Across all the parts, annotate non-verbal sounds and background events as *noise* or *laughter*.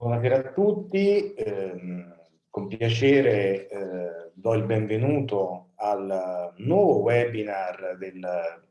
Buonasera a tutti, eh, con piacere eh, do il benvenuto al nuovo webinar del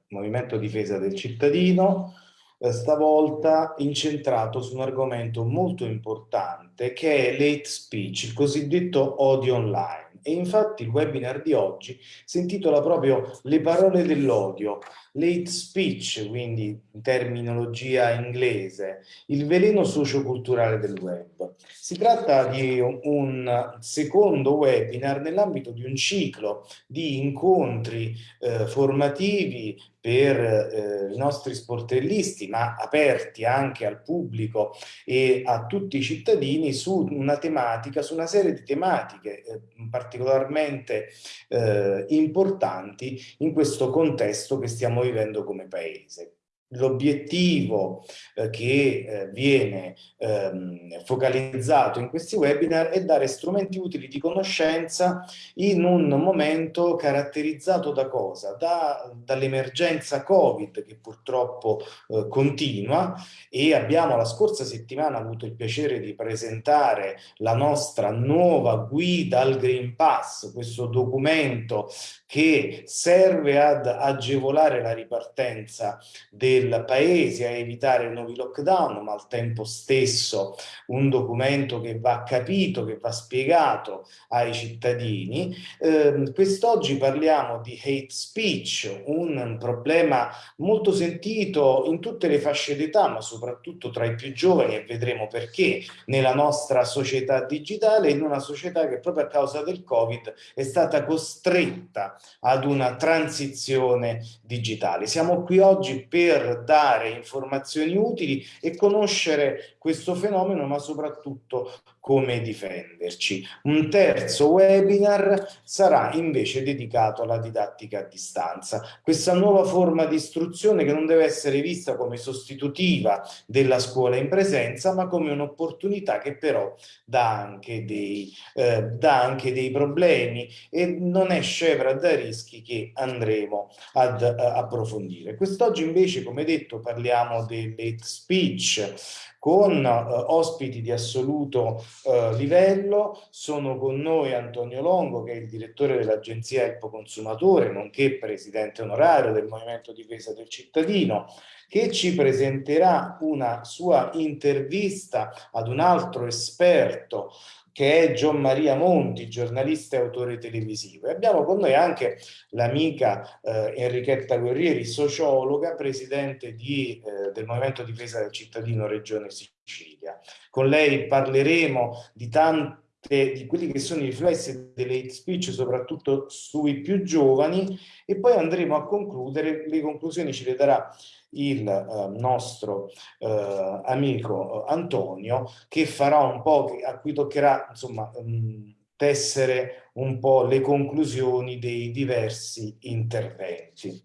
Movimento Difesa del Cittadino, eh, stavolta incentrato su un argomento molto importante che è l'hate speech, il cosiddetto odio online. E infatti il webinar di oggi si intitola proprio Le parole dell'odio, l'hate speech, quindi in terminologia inglese, il veleno socioculturale del web. Si tratta di un secondo webinar nell'ambito di un ciclo di incontri eh, formativi per eh, i nostri sportellisti, ma aperti anche al pubblico e a tutti i cittadini su una tematica, su una serie di tematiche eh, particolarmente eh, importanti in questo contesto che stiamo vivendo come paese. L'obiettivo eh, che eh, viene ehm, focalizzato in questi webinar è dare strumenti utili di conoscenza in un momento caratterizzato da cosa? Da, Dall'emergenza Covid che purtroppo eh, continua e abbiamo la scorsa settimana avuto il piacere di presentare la nostra nuova guida al Green Pass, questo documento che serve ad agevolare la ripartenza del paese a evitare nuovi lockdown, ma al tempo stesso un documento che va capito, che va spiegato ai cittadini. Eh, Quest'oggi parliamo di hate speech, un problema molto sentito in tutte le fasce d'età, ma soprattutto tra i più giovani e vedremo perché nella nostra società digitale, in una società che proprio a causa del Covid è stata costretta ad una transizione digitale. Siamo qui oggi per dare informazioni utili e conoscere questo fenomeno, ma soprattutto come difenderci. Un terzo webinar sarà invece dedicato alla didattica a distanza. Questa nuova forma di istruzione che non deve essere vista come sostitutiva della scuola in presenza, ma come un'opportunità che però dà anche, dei, eh, dà anche dei problemi e non è scevra da rischi che andremo ad uh, approfondire. Quest'oggi invece, come detto, parliamo dell'hate speech, con eh, ospiti di assoluto eh, livello. Sono con noi Antonio Longo, che è il direttore dell'Agenzia Elpo Consumatore, nonché presidente onorario del Movimento Difesa del Cittadino, che ci presenterà una sua intervista ad un altro esperto che è Gian Maria Monti, giornalista e autore televisivo. E abbiamo con noi anche l'amica eh, Enrichetta Guerrieri, sociologa, presidente di, eh, del Movimento Difesa del Cittadino Regione Sicilia. Con lei parleremo di tanti di quelli che sono i riflessi delle hate speech, soprattutto sui più giovani, e poi andremo a concludere, le conclusioni ce le darà il eh, nostro eh, amico eh, Antonio che farà un po', a cui toccherà insomma mh, mm, tessere un po' le conclusioni dei diversi interventi.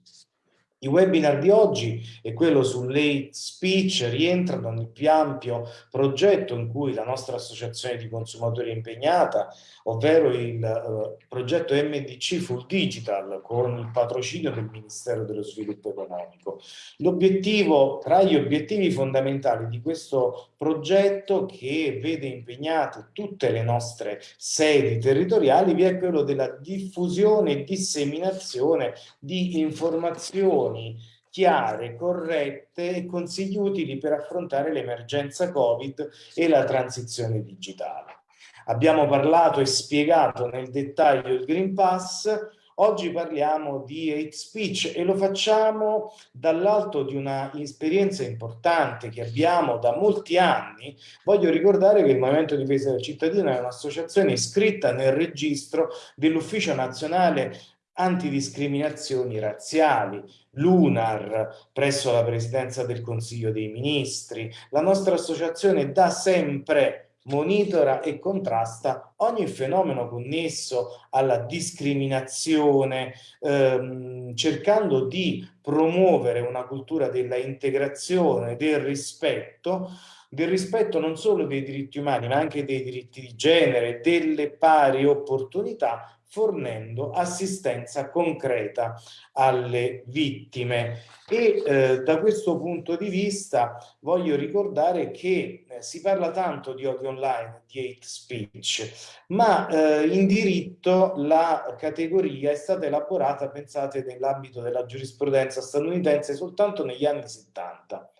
I webinar di oggi e quello sull'hate speech rientrano nel più ampio progetto in cui la nostra associazione di consumatori è impegnata, ovvero il uh, progetto MDC Full Digital con il patrocinio del Ministero dello Sviluppo Economico. L'obiettivo, tra gli obiettivi fondamentali di questo progetto che vede impegnate tutte le nostre sedi territoriali, vi è quello della diffusione e disseminazione di informazioni informazioni chiare, corrette e consigli utili per affrontare l'emergenza Covid e la transizione digitale. Abbiamo parlato e spiegato nel dettaglio il Green Pass, Oggi parliamo di hate speech e lo facciamo dall'alto di una esperienza importante che abbiamo da molti anni. Voglio ricordare che il Movimento Difesa del Cittadino è un'associazione iscritta nel registro dell'Ufficio Nazionale antidiscriminazioni razziali, l'UNAR presso la Presidenza del Consiglio dei Ministri. La nostra associazione da sempre monitora e contrasta ogni fenomeno connesso alla discriminazione, ehm, cercando di promuovere una cultura della integrazione, del rispetto, del rispetto non solo dei diritti umani ma anche dei diritti di genere, delle pari opportunità fornendo assistenza concreta alle vittime. E eh, da questo punto di vista voglio ricordare che eh, si parla tanto di odio online, di hate speech, ma eh, in diritto la categoria è stata elaborata, pensate, nell'ambito della giurisprudenza statunitense soltanto negli anni 70.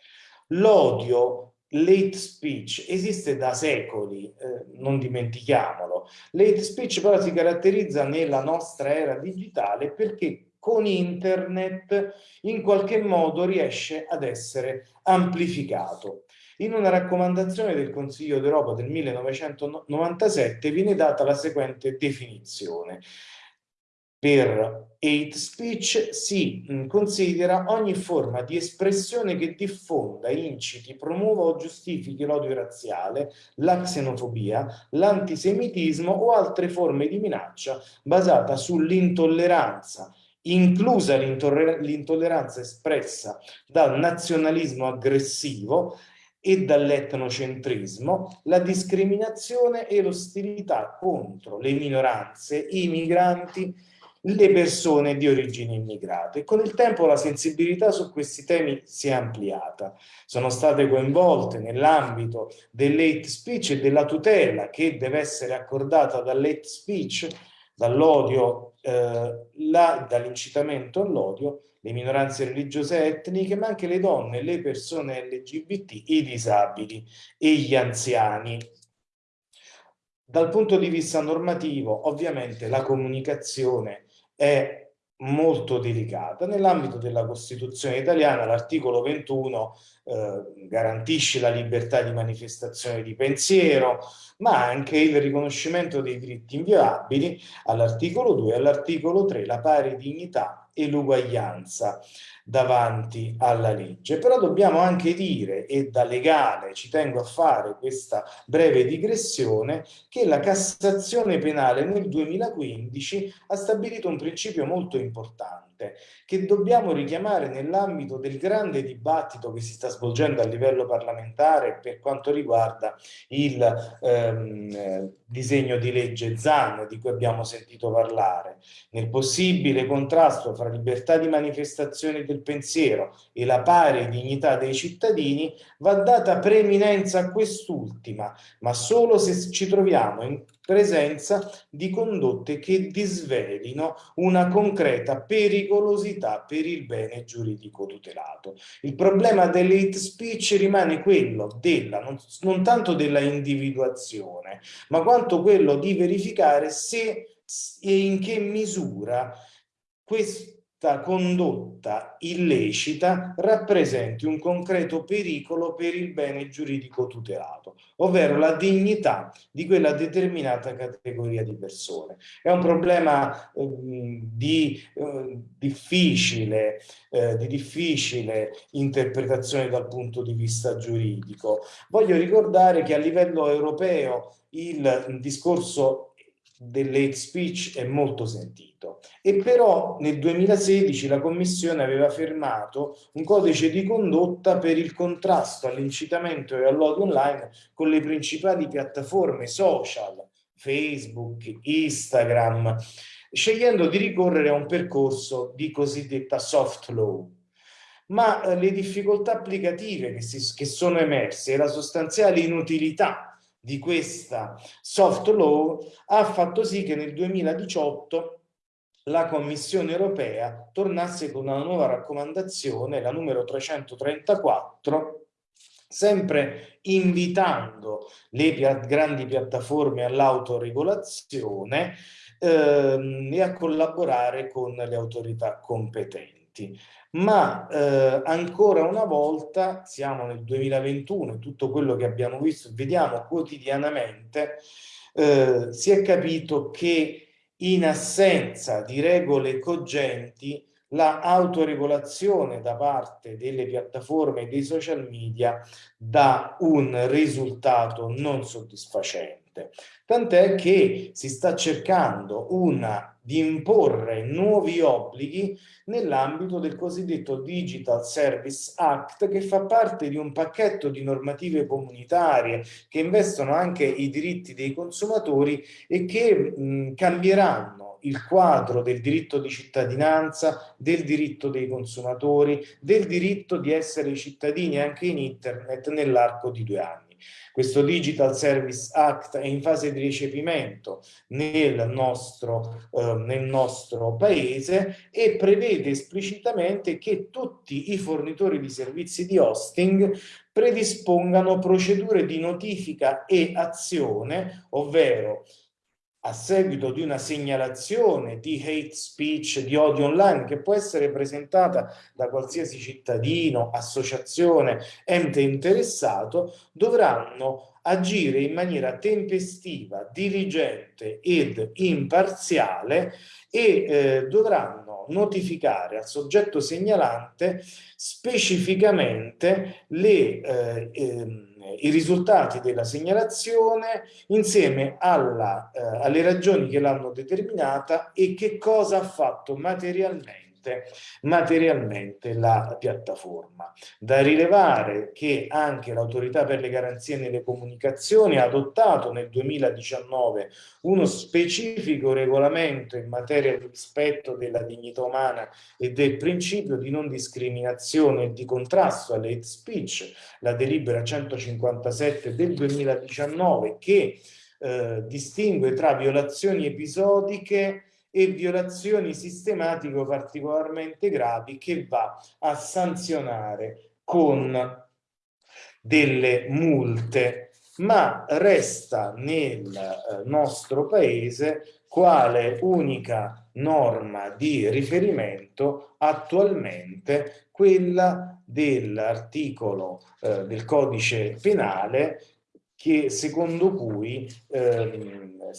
L'odio Late speech esiste da secoli, eh, non dimentichiamolo. Late speech però si caratterizza nella nostra era digitale perché con internet in qualche modo riesce ad essere amplificato. In una raccomandazione del Consiglio d'Europa del 1997 viene data la seguente definizione. Per hate speech si mm, considera ogni forma di espressione che diffonda, inciti, promuova o giustifichi l'odio razziale, la xenofobia, l'antisemitismo o altre forme di minaccia basata sull'intolleranza, inclusa l'intolleranza espressa dal nazionalismo aggressivo e dall'etnocentrismo, la discriminazione e l'ostilità contro le minoranze, i migranti, le persone di origine immigrata e con il tempo la sensibilità su questi temi si è ampliata. Sono state coinvolte nell'ambito dell'hate speech e della tutela che deve essere accordata dall'hate speech, dall'odio, eh, dall'incitamento all'odio, le minoranze religiose e etniche, ma anche le donne, le persone LGBT, i disabili e gli anziani. Dal punto di vista normativo, ovviamente la comunicazione è molto delicata. Nell'ambito della Costituzione italiana l'articolo 21 eh, garantisce la libertà di manifestazione di pensiero, ma anche il riconoscimento dei diritti inviolabili all'articolo 2 e all'articolo 3, la pari dignità e l'uguaglianza davanti alla legge. Però dobbiamo anche dire, e da legale ci tengo a fare questa breve digressione, che la Cassazione penale nel 2015 ha stabilito un principio molto importante, che dobbiamo richiamare nell'ambito del grande dibattito che si sta svolgendo a livello parlamentare per quanto riguarda il ehm, disegno di legge ZAN di cui abbiamo sentito parlare, nel possibile contrasto fra libertà di manifestazione del pensiero e la pari dignità dei cittadini va data preeminenza a quest'ultima, ma solo se ci troviamo in presenza di condotte che disvelino una concreta pericolosità per il bene giuridico tutelato. Il problema dell'hate speech rimane quello della, non, non tanto della individuazione, ma quanto quello di verificare se e in che misura questo condotta illecita rappresenti un concreto pericolo per il bene giuridico tutelato, ovvero la dignità di quella determinata categoria di persone. È un problema eh, di, eh, difficile, eh, di difficile interpretazione dal punto di vista giuridico. Voglio ricordare che a livello europeo il discorso dell'hate speech è molto sentito e però nel 2016 la Commissione aveva firmato un codice di condotta per il contrasto all'incitamento e all'odio online con le principali piattaforme social, Facebook, Instagram, scegliendo di ricorrere a un percorso di cosiddetta soft law. Ma eh, le difficoltà applicative che, si, che sono emerse e la sostanziale inutilità di questa soft law ha fatto sì che nel 2018 la Commissione europea tornasse con una nuova raccomandazione, la numero 334, sempre invitando le grandi piattaforme all'autoregolazione ehm, e a collaborare con le autorità competenti ma eh, ancora una volta siamo nel 2021 tutto quello che abbiamo visto vediamo quotidianamente eh, si è capito che in assenza di regole cogenti la autoregolazione da parte delle piattaforme e dei social media dà un risultato non soddisfacente differente. Tant'è che si sta cercando una, di imporre nuovi obblighi nell'ambito del cosiddetto Digital Service Act che fa parte di un pacchetto di normative comunitarie che investono anche i diritti dei consumatori e che mh, cambieranno il quadro del diritto di cittadinanza, del diritto dei consumatori, del diritto di essere cittadini anche in internet nell'arco di due anni. Questo Digital Service Act è in fase di recepimento nel nostro, eh, nel nostro paese e prevede esplicitamente che tutti i fornitori di servizi di hosting predispongano procedure di notifica e azione, ovvero a seguito di una segnalazione di hate speech, di odio online, che può essere presentata da qualsiasi cittadino, associazione, ente interessato, dovranno agire in maniera tempestiva, diligente ed imparziale e eh, dovranno notificare al soggetto segnalante specificamente le eh, ehm, i risultati della segnalazione insieme alla, eh, alle ragioni che l'hanno determinata e che cosa ha fatto materialmente materialmente la piattaforma. Da rilevare che anche l'autorità per le garanzie nelle comunicazioni ha adottato nel 2019 uno specifico regolamento in materia di rispetto della dignità umana e del principio di non discriminazione e di contrasto alle hate speech, la delibera 157 del 2019 che eh, distingue tra violazioni episodiche e violazioni sistematiche particolarmente gravi che va a sanzionare con delle multe, ma resta nel eh, nostro paese quale unica norma di riferimento attualmente quella dell'articolo eh, del codice penale che secondo cui, ehm,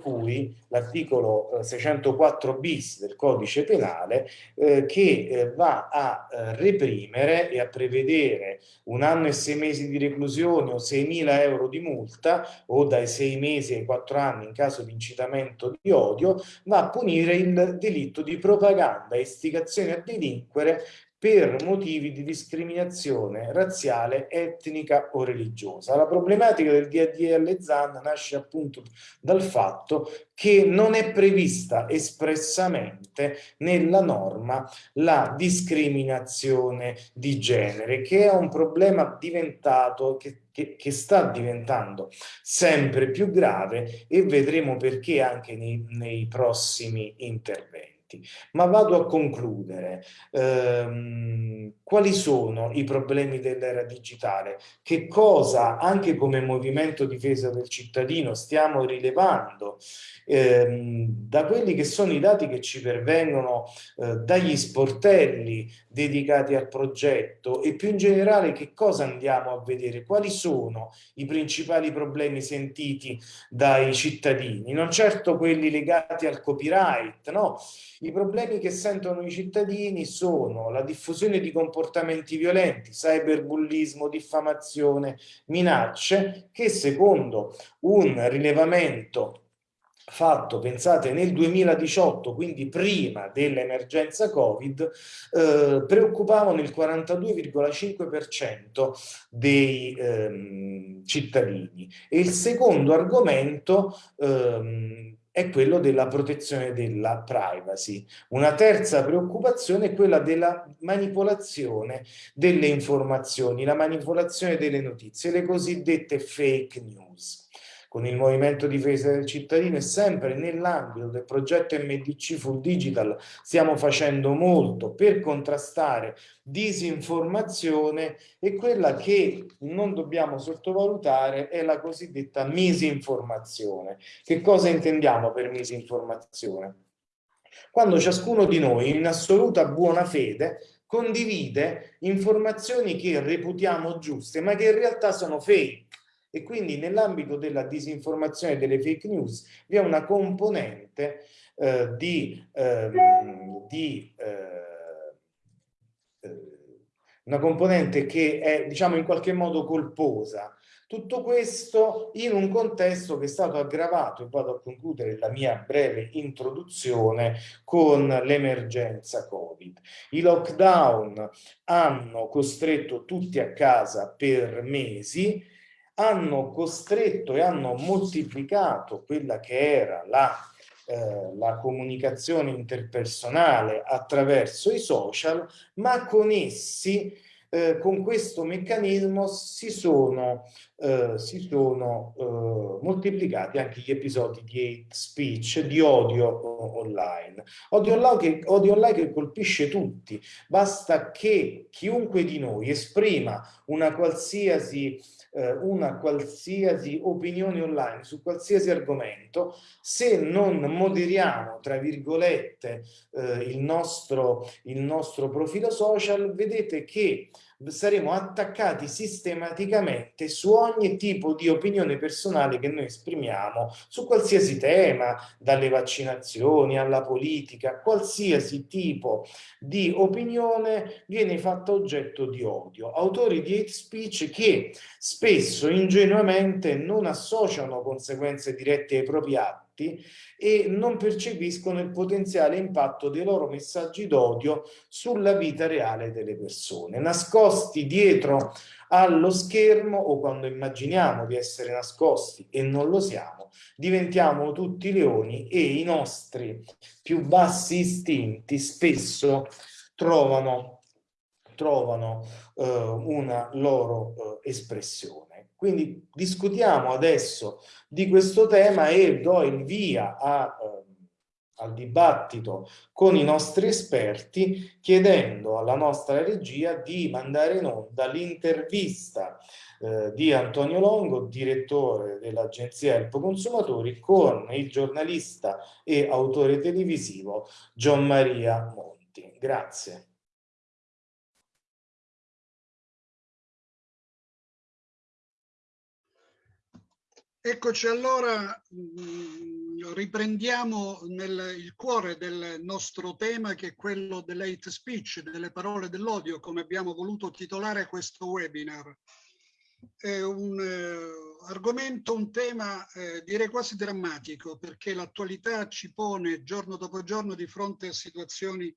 cui l'articolo 604 eh, bis del codice penale eh, che eh, va a eh, reprimere e a prevedere un anno e sei mesi di reclusione o 6.000 euro di multa o dai sei mesi ai quattro anni in caso di incitamento di odio, va a punire il delitto di propaganda e istigazione a delinquere per motivi di discriminazione razziale, etnica o religiosa. La problematica del DDL ZAN nasce appunto dal fatto che non è prevista espressamente nella norma la discriminazione di genere, che è un problema diventato, che, che, sta diventando sempre più grave e vedremo perché anche nei, nei prossimi interventi effetti. Ma vado a concludere. Ehm, quali sono i problemi dell'era digitale? Che cosa, anche come movimento difesa del cittadino, stiamo rilevando ehm, da quelli che sono i dati che ci pervengono eh, dagli sportelli dedicati al progetto e più in generale che cosa andiamo a vedere? Quali sono i principali problemi sentiti dai cittadini? Non certo quelli legati al copyright, no? I problemi che sentono i cittadini sono la diffusione di comportamenti violenti, cyberbullismo, diffamazione, minacce, che secondo un rilevamento fatto, pensate, nel 2018, quindi prima dell'emergenza Covid, eh, preoccupavano il 42,5% dei ehm, cittadini. E il secondo argomento ehm, è quello della protezione della privacy. Una terza preoccupazione è quella della manipolazione delle informazioni, la manipolazione delle notizie, le cosiddette fake news con il Movimento Difesa del Cittadino e sempre nell'ambito del progetto MDC Full Digital stiamo facendo molto per contrastare disinformazione e quella che non dobbiamo sottovalutare è la cosiddetta misinformazione. Che cosa intendiamo per misinformazione? Quando ciascuno di noi in assoluta buona fede condivide informazioni che reputiamo giuste ma che in realtà sono fake e quindi nell'ambito della disinformazione delle fake news vi è una componente eh, di, ehm, di eh, eh, una componente che è diciamo in qualche modo colposa Tutto questo in un contesto che è stato aggravato, e vado a concludere la mia breve introduzione, con l'emergenza Covid. I lockdown hanno costretto tutti a casa per mesi, hanno costretto e hanno moltiplicato quella che era la eh, la comunicazione interpersonale attraverso i social, ma con essi, eh, con questo meccanismo, si sono, eh, si sono eh, moltiplicati anche gli episodi di hate speech, di odio online. Odio online, che, odio online che colpisce tutti, basta che chiunque di noi esprima una qualsiasi eh, una qualsiasi opinione online su qualsiasi argomento, se non moderiamo, tra virgolette, eh, il, nostro, il nostro profilo social, vedete che saremo attaccati sistematicamente su ogni tipo di opinione personale che noi esprimiamo su qualsiasi tema, dalle vaccinazioni alla politica, qualsiasi tipo di opinione viene fatta oggetto di odio. Autori di hate speech che spesso ingenuamente non associano conseguenze dirette ai propri atti fatti e non percepiscono il potenziale impatto dei loro messaggi d'odio sulla vita reale delle persone. Nascosti dietro allo schermo o quando immaginiamo di essere nascosti e non lo siamo, diventiamo tutti leoni e i nostri più bassi istinti spesso trovano, trovano eh, una loro eh, espressione. Quindi discutiamo adesso di questo tema e do il via a, eh, al dibattito con i nostri esperti chiedendo alla nostra regia di mandare in onda l'intervista eh, di Antonio Longo, direttore dell'agenzia Elpo Consumatori, con il giornalista e autore televisivo Gian Maria Monti. Grazie. Eccoci allora, mm, riprendiamo nel, il cuore del nostro tema che è quello dell'hate speech, delle parole dell'odio, come abbiamo voluto titolare questo webinar. È un eh, argomento, un tema eh, direi quasi drammatico perché l'attualità ci pone giorno dopo giorno di fronte a situazioni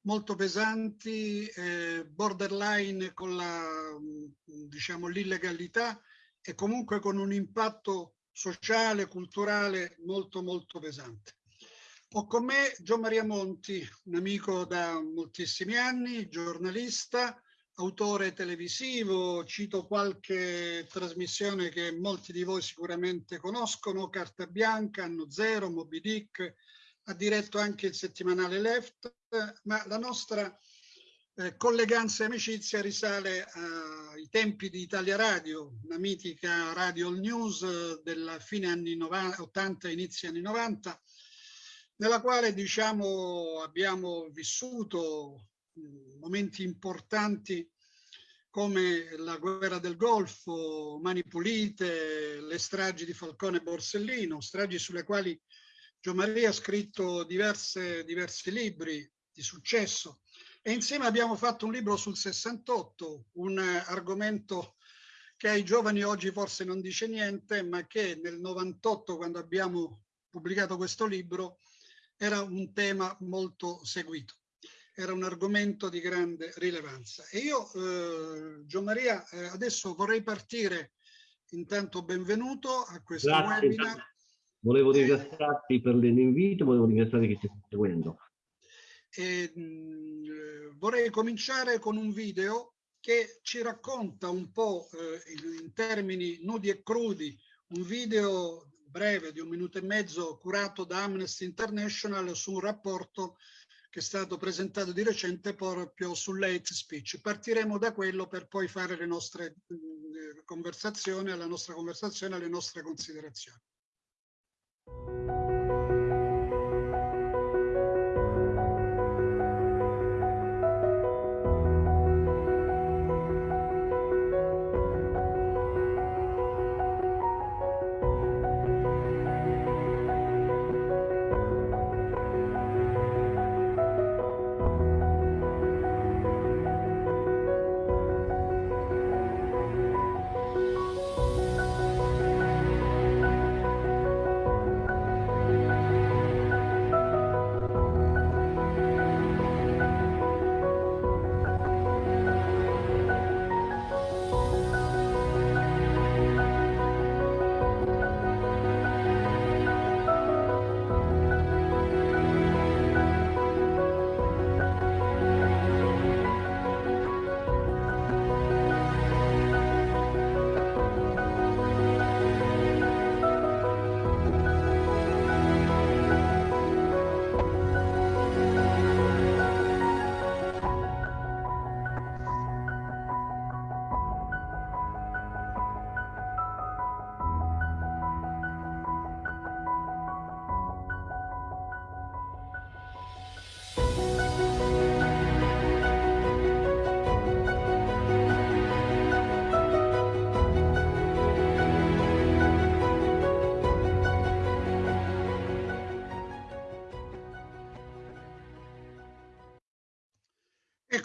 molto pesanti, eh, borderline con la, mm, diciamo, l'illegalità, e comunque con un impatto sociale, culturale molto molto pesante. Ho con me Gian Maria Monti, un amico da moltissimi anni, giornalista, autore televisivo, cito qualche trasmissione che molti di voi sicuramente conoscono, Carta Bianca, Anno Zero, Moby Dick, ha diretto anche il settimanale Left, ma la nostra eh, colleganza e amicizia risale ai tempi di Italia Radio, una mitica radio news eh, della fine anni 90, 80, inizi anni 90, nella quale diciamo abbiamo vissuto momenti importanti come la guerra del Golfo, Mani Pulite, le stragi di Falcone e Borsellino, stragi sulle quali Gio Maria ha scritto diverse, diversi libri di successo e insieme abbiamo fatto un libro sul 68, un argomento che ai giovani oggi forse non dice niente, ma che nel 98, quando abbiamo pubblicato questo libro, era un tema molto seguito. Era un argomento di grande rilevanza. E io, eh, Gian Maria, eh, adesso vorrei partire, intanto benvenuto a questo Grazie, webinar. Volevo ringraziarti per l'invito, volevo ringraziare chi ci sta seguendo. E, mh, vorrei cominciare con un video che ci racconta un po' eh, in termini nudi e crudi, un video breve di un minuto e mezzo curato da Amnesty International su un rapporto che è stato presentato di recente proprio sull'hate speech. Partiremo da quello per poi fare le nostre mh, conversazioni, la nostra conversazione, le nostre considerazioni.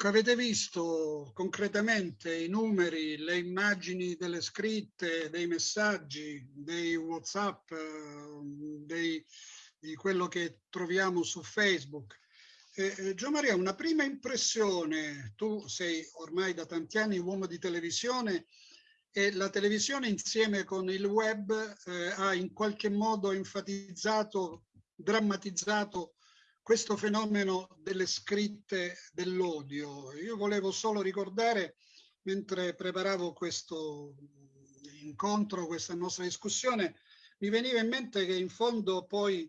Ecco, avete visto concretamente i numeri, le immagini delle scritte, dei messaggi, dei WhatsApp, eh, dei, di quello che troviamo su Facebook. Eh, Gio Maria, una prima impressione, tu sei ormai da tanti anni uomo di televisione e la televisione insieme con il web eh, ha in qualche modo enfatizzato, drammatizzato questo fenomeno delle scritte dell'odio. Io volevo solo ricordare, mentre preparavo questo incontro, questa nostra discussione, mi veniva in mente che in fondo poi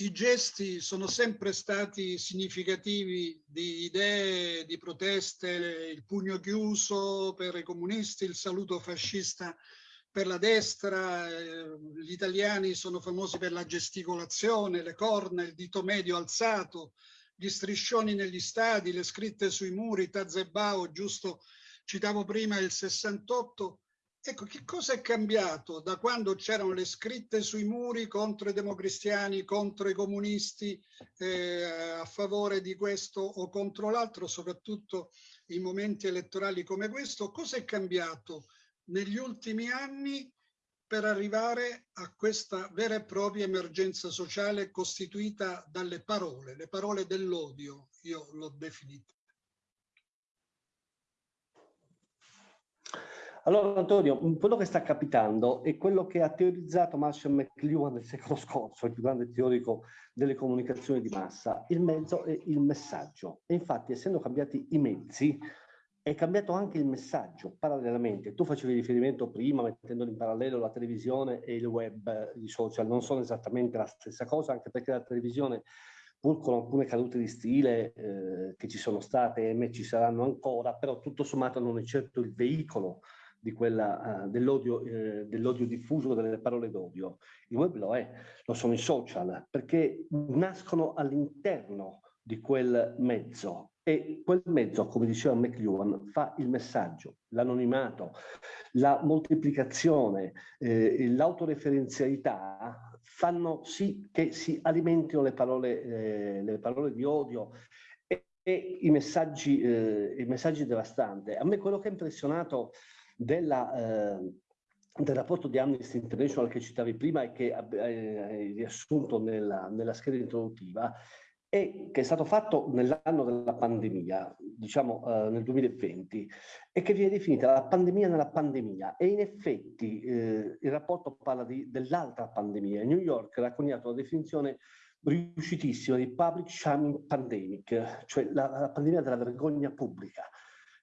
i gesti sono sempre stati significativi di idee, di proteste, il pugno chiuso per i comunisti, il saluto fascista per la destra, eh, gli italiani sono famosi per la gesticolazione, le corna, il dito medio alzato, gli striscioni negli stadi, le scritte sui muri, Tazebao, giusto, citavo prima il 68. Ecco, che cosa è cambiato da quando c'erano le scritte sui muri contro i democristiani, contro i comunisti, eh, a favore di questo o contro l'altro, soprattutto in momenti elettorali come questo? Cosa è cambiato? Negli ultimi anni per arrivare a questa vera e propria emergenza sociale costituita dalle parole, le parole dell'odio, io l'ho definita. Allora Antonio, quello che sta capitando è quello che ha teorizzato Marshall McLuhan nel secolo scorso, il più grande teorico delle comunicazioni di massa. Il mezzo è il messaggio. E infatti, essendo cambiati i mezzi, è cambiato anche il messaggio parallelamente. Tu facevi riferimento prima, mettendolo in parallelo, la televisione e il web, i social, non sono esattamente la stessa cosa, anche perché la televisione, pur con alcune cadute di stile eh, che ci sono state e ci saranno ancora, però tutto sommato non è certo il veicolo di quella, uh, dell'odio, eh, dell'odio diffuso, delle parole d'odio. Il web lo è, lo sono i social, perché nascono all'interno di quel mezzo e quel mezzo, come diceva McLuhan, fa il messaggio, l'anonimato, la moltiplicazione, eh, l'autoreferenzialità fanno sì che si alimentino le parole, eh, le parole di odio e, e i, messaggi, eh, i messaggi devastanti. A me quello che ha impressionato della, eh, del rapporto di Amnesty International che citavi prima e che hai riassunto nella, nella scheda introduttiva e che è stato fatto nell'anno della pandemia, diciamo eh, nel 2020, e che viene definita la pandemia nella pandemia. E in effetti eh, il rapporto parla dell'altra pandemia. New York ha coniato la definizione riuscitissima di public shaming pandemic, cioè la, la pandemia della vergogna pubblica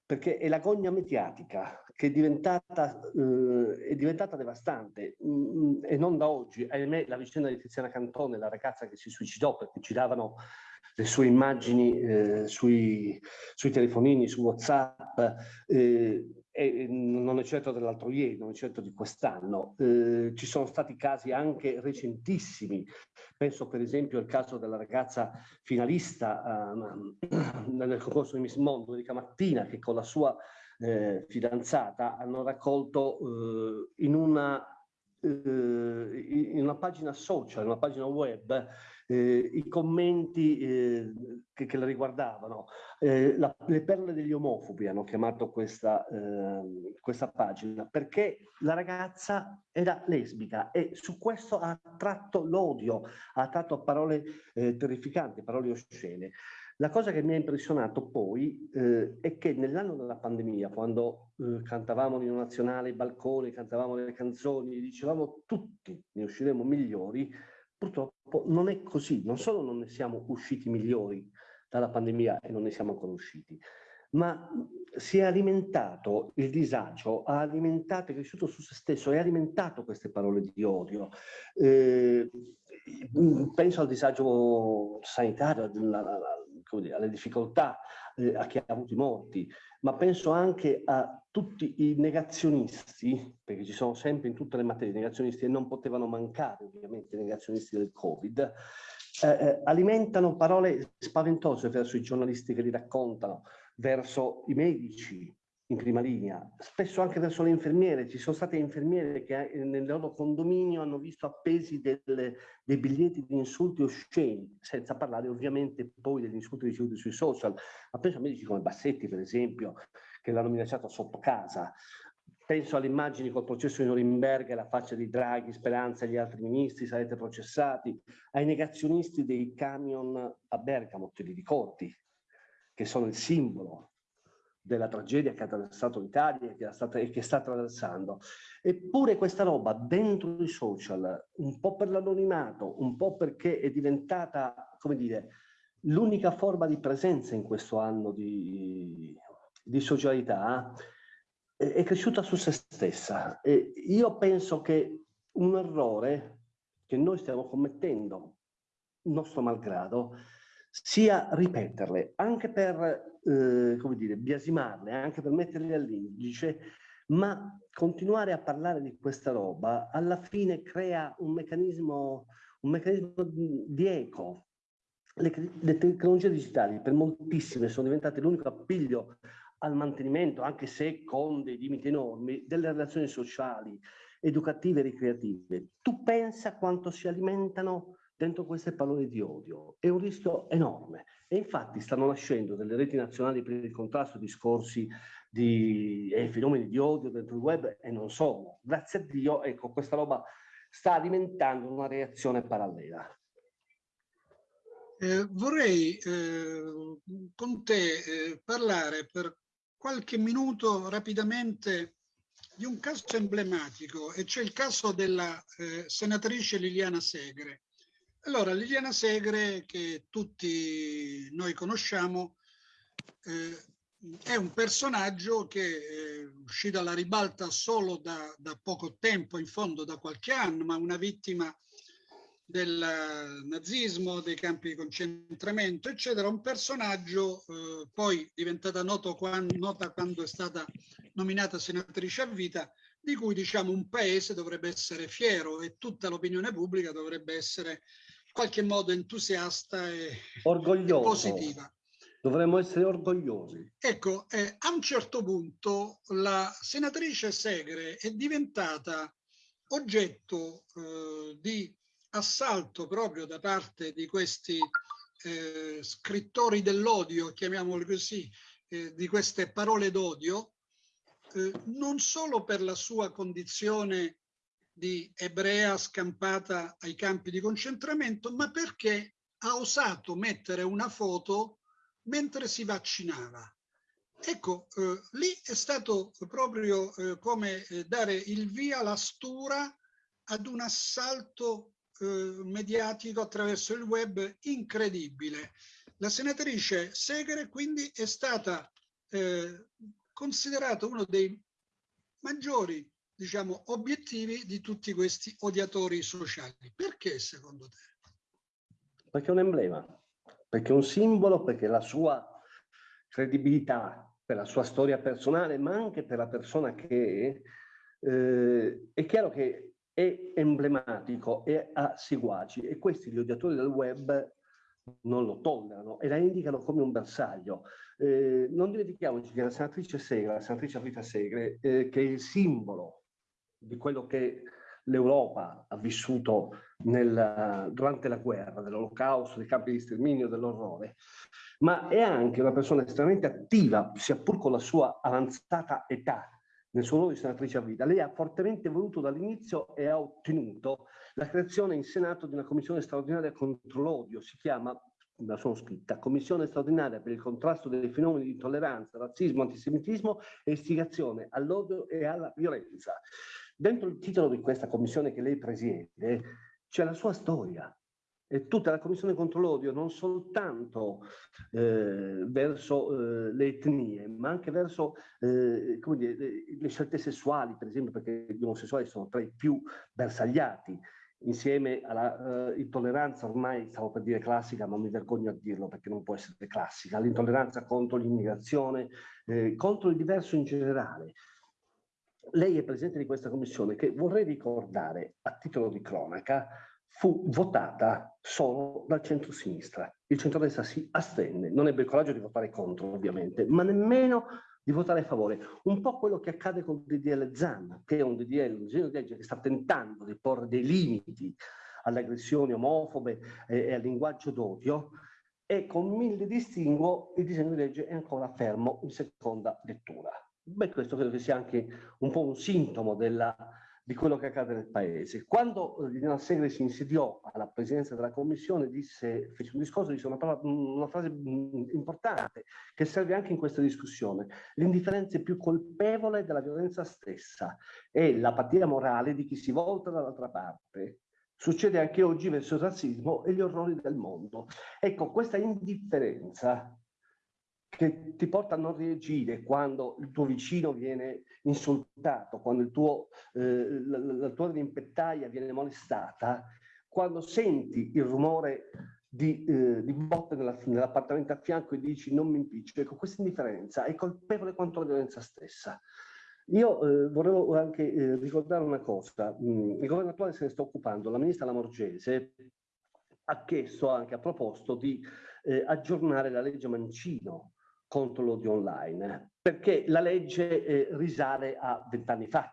perché è la gogna mediatica che è diventata, eh, è diventata devastante mm, mm, e non da oggi. Ahimè, la vicenda di Tiziana Cantone, la ragazza che si suicidò perché giravano le sue immagini eh, sui, sui, telefonini, su WhatsApp, eh, e non è certo dell'altro ieri, non è certo di quest'anno. Eh, ci sono stati casi anche recentissimi, penso per esempio al caso della ragazza finalista uh, *clears throat* nel concorso di Miss Mondo, Erika Mattina, che con la sua eh, fidanzata hanno raccolto eh, in una eh, in una pagina social, in una pagina web, eh, i commenti eh, che, che, la riguardavano. Eh, la, le perle degli omofobi hanno chiamato questa, ehm, questa pagina perché la ragazza era lesbica e su questo ha attratto l'odio, ha attratto parole eh, terrificanti, parole oscene. La cosa che mi ha impressionato poi eh, è che nell'anno della pandemia, quando eh, cantavamo l'inno nazionale, i balconi, cantavamo le canzoni, dicevamo tutti ne usciremo migliori, Purtroppo non è così, non solo non ne siamo usciti migliori dalla pandemia e non ne siamo ancora usciti, ma si è alimentato il disagio, ha alimentato, è cresciuto su se stesso, ha alimentato queste parole di odio. Eh, penso al disagio sanitario, alle difficoltà, eh, chi ha avuto i morti, ma penso anche a tutti i negazionisti, perché ci sono sempre in tutte le materie negazionisti e non potevano mancare ovviamente i negazionisti del Covid, eh, eh, alimentano parole spaventose verso i giornalisti che li raccontano, verso i medici, in prima linea, spesso anche verso le infermiere. Ci sono state infermiere che eh, nel loro condominio hanno visto appesi delle, dei biglietti di insulti osceni, senza parlare ovviamente poi degli insulti ricevuti sui social. Ma penso a medici come Bassetti, per esempio, che l'hanno minacciato sotto casa. Penso alle immagini col processo di Norimberga, la faccia di Draghi, Speranza e gli altri ministri, sarete processati, ai negazionisti dei camion a Bergamo, te li ricordi, che sono il simbolo della tragedia che ha attraversato l'Italia e che sta attraversando. Eppure questa roba dentro i social, un po' per l'anonimato, un po' perché è diventata, come dire, l'unica forma di presenza in questo anno di, di socialità, è, è cresciuta su se stessa. E io penso che un errore che noi stiamo commettendo, nostro malgrado, sia ripeterle, anche per, eh, come dire, biasimarle, anche per metterle all'indice, ma continuare a parlare di questa roba alla fine crea un meccanismo, un meccanismo di eco. Le, le tecnologie digitali per moltissime sono diventate l'unico appiglio al mantenimento, anche se con dei limiti enormi, delle relazioni sociali, educative e ricreative. Tu pensa quanto si alimentano dentro queste parole di odio. È un rischio enorme e infatti stanno nascendo delle reti nazionali per il contrasto discorsi di eh, fenomeni di odio dentro il web e non solo. Grazie a Dio, ecco, questa roba sta alimentando una reazione parallela. Eh, vorrei eh, con te eh, parlare per qualche minuto rapidamente di un caso emblematico e cioè il caso della eh, senatrice Liliana Segre. Allora, Liliana Segre, che tutti noi conosciamo, eh, è un personaggio che è uscito alla ribalta solo da, da, poco tempo, in fondo da qualche anno, ma una vittima del nazismo, dei campi di concentramento, eccetera. Un personaggio eh, poi diventata quando, nota quando è stata nominata senatrice a vita, di cui diciamo un paese dovrebbe essere fiero e tutta l'opinione pubblica dovrebbe essere qualche modo entusiasta e, Orgoglioso. positiva. Dovremmo essere orgogliosi. Ecco, eh, a un certo punto la senatrice Segre è diventata oggetto eh, di assalto proprio da parte di questi eh, scrittori dell'odio, chiamiamoli così, eh, di queste parole d'odio, eh, non solo per la sua condizione di ebrea scampata ai campi di concentramento, ma perché ha osato mettere una foto mentre si vaccinava. Ecco, eh, lì è stato proprio eh, come eh, dare il via, la stura ad un assalto eh, mediatico attraverso il web incredibile. La senatrice Segre quindi è stata eh, considerata uno dei maggiori diciamo, obiettivi di tutti questi odiatori sociali. Perché secondo te? Perché è un emblema, perché è un simbolo, perché la sua credibilità, per la sua storia personale, ma anche per la persona che è, eh, è chiaro che è emblematico e ha seguaci e questi gli odiatori del web non lo tollerano e la indicano come un bersaglio. Eh, non dimentichiamoci che la senatrice Segre, la senatrice Rita Segre, eh, che è il simbolo di quello che l'Europa ha vissuto nel, durante la guerra, dell'olocausto, dei campi di sterminio, dell'orrore, ma è anche una persona estremamente attiva, sia pur con la sua avanzata età, nel suo ruolo di senatrice a vita. Lei ha fortemente voluto dall'inizio e ha ottenuto la creazione in Senato di una commissione straordinaria contro l'odio, si chiama la sono scritta, Commissione straordinaria per il contrasto dei fenomeni di intolleranza, razzismo, antisemitismo e istigazione all'odio e alla violenza. Dentro il titolo di questa commissione che lei presiede c'è la sua storia, e tutta la commissione contro l'odio non soltanto eh, verso eh, le etnie, ma anche verso eh, dire, le scelte sessuali, per esempio, perché gli omosessuali sono tra i più bersagliati, insieme alla uh, intolleranza ormai, stavo per dire classica, ma mi vergogno a dirlo perché non può essere classica, l'intolleranza contro l'immigrazione, eh, contro il diverso in generale lei è presidente di questa commissione che vorrei ricordare a titolo di cronaca fu votata solo dal centro-sinistra. Il centro-destra si astenne, non ebbe il coraggio di votare contro ovviamente, ma nemmeno di votare a favore. Un po' quello che accade con il DDL ZAN, che è un DDL, un disegno di legge che sta tentando di porre dei limiti alle aggressioni omofobe e, al linguaggio d'odio, e con mille distinguo il disegno di legge è ancora fermo in seconda lettura. Beh, questo credo che sia anche un po' un sintomo della, di quello che accade nel paese. Quando eh, Liliana Segre si insediò alla presidenza della commissione, disse, fece un discorso, disse una, parola, una frase mm, importante che serve anche in questa discussione. L'indifferenza è più colpevole della violenza stessa e l'apatia morale di chi si volta dall'altra parte Succede anche oggi verso il razzismo e gli orrori del mondo. Ecco, questa indifferenza che ti porta a non reagire quando il tuo vicino viene insultato, quando tuo, eh, la, la, tua rimpettaia viene molestata, quando senti il rumore di, eh, di botte nell'appartamento a fianco e dici non mi impiccio, ecco, questa indifferenza è colpevole quanto la violenza stessa. Io eh, volevo anche eh, ricordare una cosa, mm, il governo attuale se ne sta occupando, la ministra Lamorgese ha chiesto anche, ha proposto di eh, aggiornare la legge Mancino contro l'odio online, perché la legge eh, risale a vent'anni fa,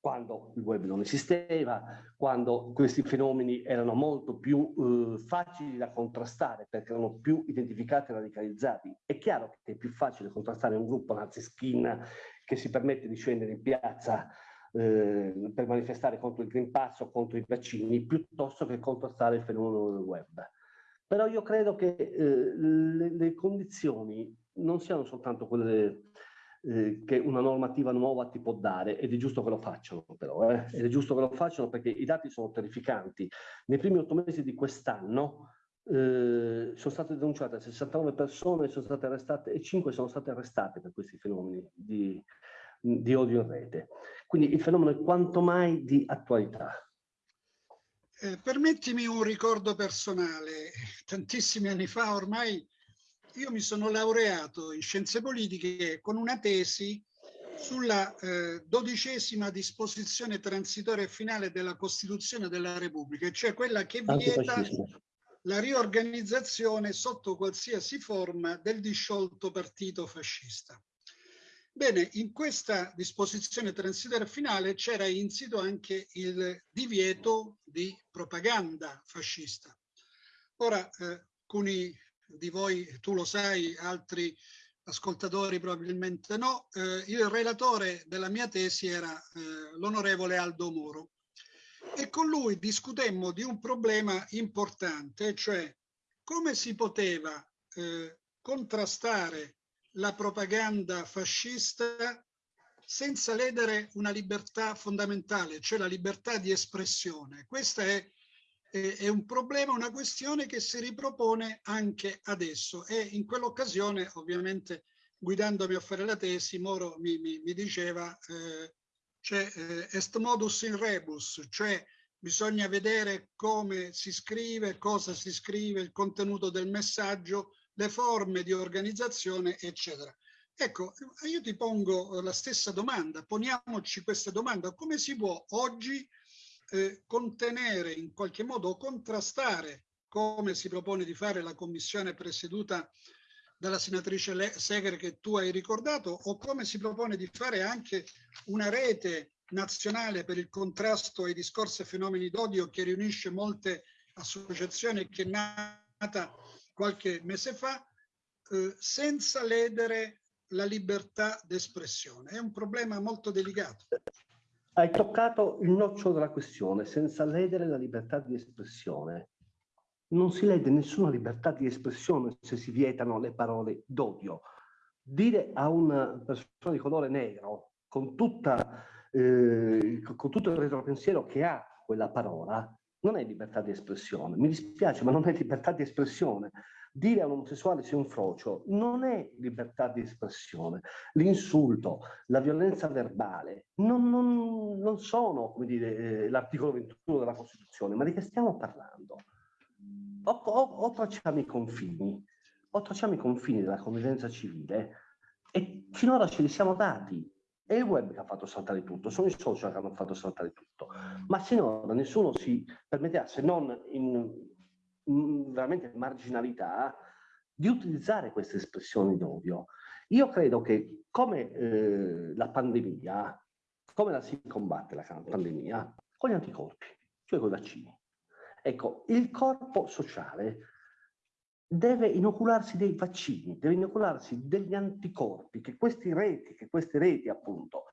quando il web non esisteva, quando questi fenomeni erano molto più eh, facili da contrastare perché erano più identificati e radicalizzati. È chiaro che è più facile contrastare un gruppo nazi skin che si permette di scendere in piazza eh, per manifestare contro il Green Pass o contro i vaccini piuttosto che contrastare il fenomeno del web. Però io credo che eh, le, le, condizioni non siano soltanto quelle eh, che una normativa nuova ti può dare ed è giusto che lo facciano però, eh? ed è giusto che lo facciano perché i dati sono terrificanti. Nei primi otto mesi di quest'anno eh, sono state denunciate 69 persone, sono state arrestate e 5 sono state arrestate per questi fenomeni di, di odio in rete. Quindi il fenomeno è quanto mai di attualità. Eh, permettimi un ricordo personale. Tantissimi anni fa ormai io mi sono laureato in scienze politiche con una tesi sulla eh, dodicesima disposizione transitoria e finale della Costituzione della Repubblica, cioè quella che vieta la riorganizzazione sotto qualsiasi forma del disciolto partito fascista. Bene, in questa disposizione transitoria finale c'era insito anche il divieto di propaganda fascista. Ora, eh, alcuni di voi, tu lo sai, altri ascoltatori probabilmente no, eh, il relatore della mia tesi era eh, l'onorevole Aldo Moro e con lui discutemmo di un problema importante, cioè come si poteva eh, contrastare la propaganda fascista senza ledere una libertà fondamentale, cioè la libertà di espressione. Questa è è un problema, una questione che si ripropone anche adesso e in quell'occasione ovviamente guidandomi a fare la tesi Moro mi, mi, mi diceva eh, c'è eh, est modus in rebus, cioè bisogna vedere come si scrive, cosa si scrive, il contenuto del messaggio, le forme di organizzazione, eccetera. Ecco, io ti pongo la stessa domanda, poniamoci questa domanda, come si può oggi eh, contenere, in qualche modo contrastare, come si propone di fare la commissione presieduta dalla senatrice Segre che tu hai ricordato, o come si propone di fare anche una rete nazionale per il contrasto ai discorsi e fenomeni d'odio che riunisce molte associazioni che è nata qualche mese fa, eh, senza ledere la libertà d'espressione. È un problema molto delicato. Hai toccato il nocciolo della questione, senza ledere la libertà di espressione. Non si lede nessuna libertà di espressione se si vietano le parole d'odio. Dire a una persona di colore negro, con, tutta, eh, con tutto il retropensiero che ha quella parola, non è libertà di espressione. Mi dispiace, ma non è libertà di espressione dire a un omosessuale sia un frocio non è libertà di espressione. L'insulto, la violenza verbale non, non, non sono eh, l'articolo 21 della Costituzione, ma di che stiamo parlando? O, o, o tracciamo i confini, o tracciamo i confini della convivenza civile e finora ce li siamo dati. È il web che ha fatto saltare tutto, sono i social che hanno fatto saltare tutto, ma sinora nessuno si permetterà, se non in veramente marginalità di utilizzare queste espressioni d'odio. Io credo che come eh, la pandemia, come la si combatte la pandemia? Con gli anticorpi, cioè con i vaccini. Ecco, il corpo sociale deve inocularsi dei vaccini, deve inocularsi degli anticorpi, che questi reti, che queste reti appunto,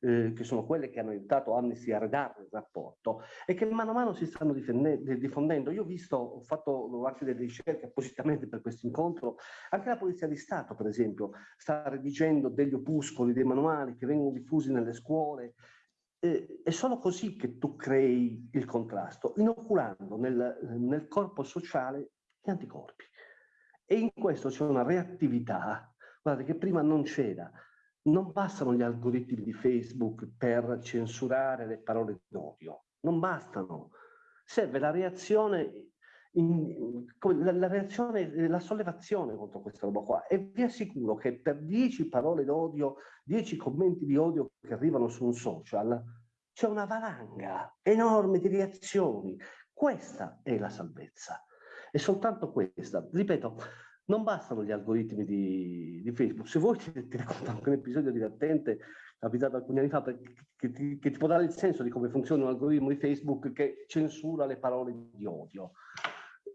eh, che sono quelle che hanno aiutato Amnesty a redare il rapporto e che mano a mano si stanno diffondendo. Io ho visto, ho fatto anche delle ricerche appositamente per questo incontro, anche la Polizia di Stato per esempio sta redigendo degli opuscoli, dei manuali che vengono diffusi nelle scuole, eh, è solo così che tu crei il contrasto, inoculando nel, nel corpo sociale gli anticorpi. E in questo c'è una reattività, guardate, che prima non c'era. Non bastano gli algoritmi di Facebook per censurare le parole d'odio, non bastano. Serve la reazione, in, la, la, reazione, la sollevazione contro questa roba qua. E vi assicuro che per dieci parole d'odio, dieci commenti di odio che arrivano su un social, c'è una valanga enorme di reazioni. Questa è la salvezza. È soltanto questa. Ripeto, non bastano gli algoritmi di, di Facebook. Se vuoi ti, *laughs* ti racconto anche un episodio divertente capitato alcuni anni fa che, che, ti, che, ti, può dare il senso di come funziona un algoritmo di Facebook che censura le parole di odio.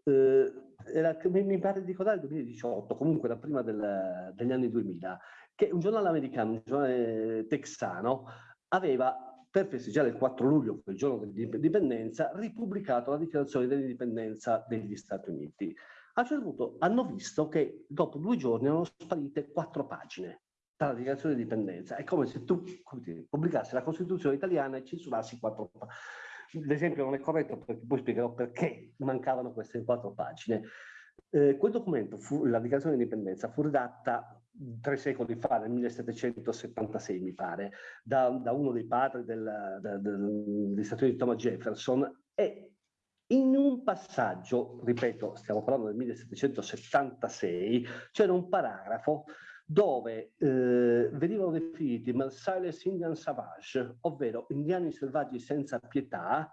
Eh, era, mi, mi pare di ricordare il 2018, comunque da prima del, degli anni 2000, che un giornale americano, un giornale texano, aveva per festeggiare il 4 luglio, il giorno dell'indipendenza, ripubblicato la dichiarazione dell'indipendenza degli Stati Uniti. A un certo punto hanno visto che dopo due giorni erano sparite quattro pagine dalla dichiarazione di indipendenza. È come se tu dire, pubblicassi la Costituzione italiana e censurassi quattro pagine. L'esempio non è corretto perché poi spiegherò perché mancavano queste quattro pagine. Eh, quel documento, fu, la dichiarazione di indipendenza, fu redatta tre secoli fa, nel 1776 mi pare, da, da uno dei padri del, del, del, degli Stati Uniti, Thomas Jefferson, e in un passaggio, ripeto, stiamo parlando del 1776, c'era un paragrafo dove eh, venivano definiti Merciless Indian Savage, ovvero indiani selvaggi senza pietà,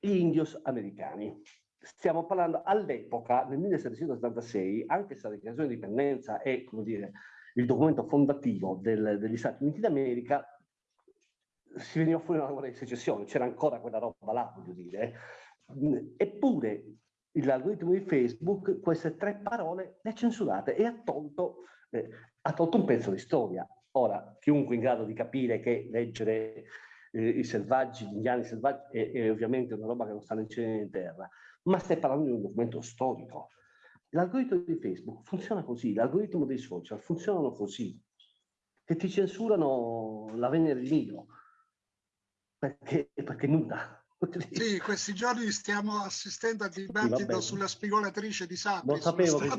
gli indios americani stiamo parlando all'epoca, nel 1776, anche se la dichiarazione di indipendenza è, come dire, il documento fondativo del, degli Stati Uniti d'America, si veniva fuori una guerra di secessione, c'era ancora quella roba là, voglio dire. Eppure l'algoritmo di Facebook queste tre parole le ha censurate e ha tolto, eh, ha tolto un pezzo di storia. Ora, chiunque in grado di capire che leggere eh, i selvaggi, gli indiani selvaggi, è, è, ovviamente una roba che non sta in cielo né in terra, ma stai parlando di un documento storico. L'algoritmo di Facebook funziona così, l'algoritmo dei social funzionano così, che ti censurano la Venere di Nilo, perché, perché nuda. Sì, questi giorni stiamo assistendo al dibattito sì, sulla spigolatrice di Sapri. Non sapevo che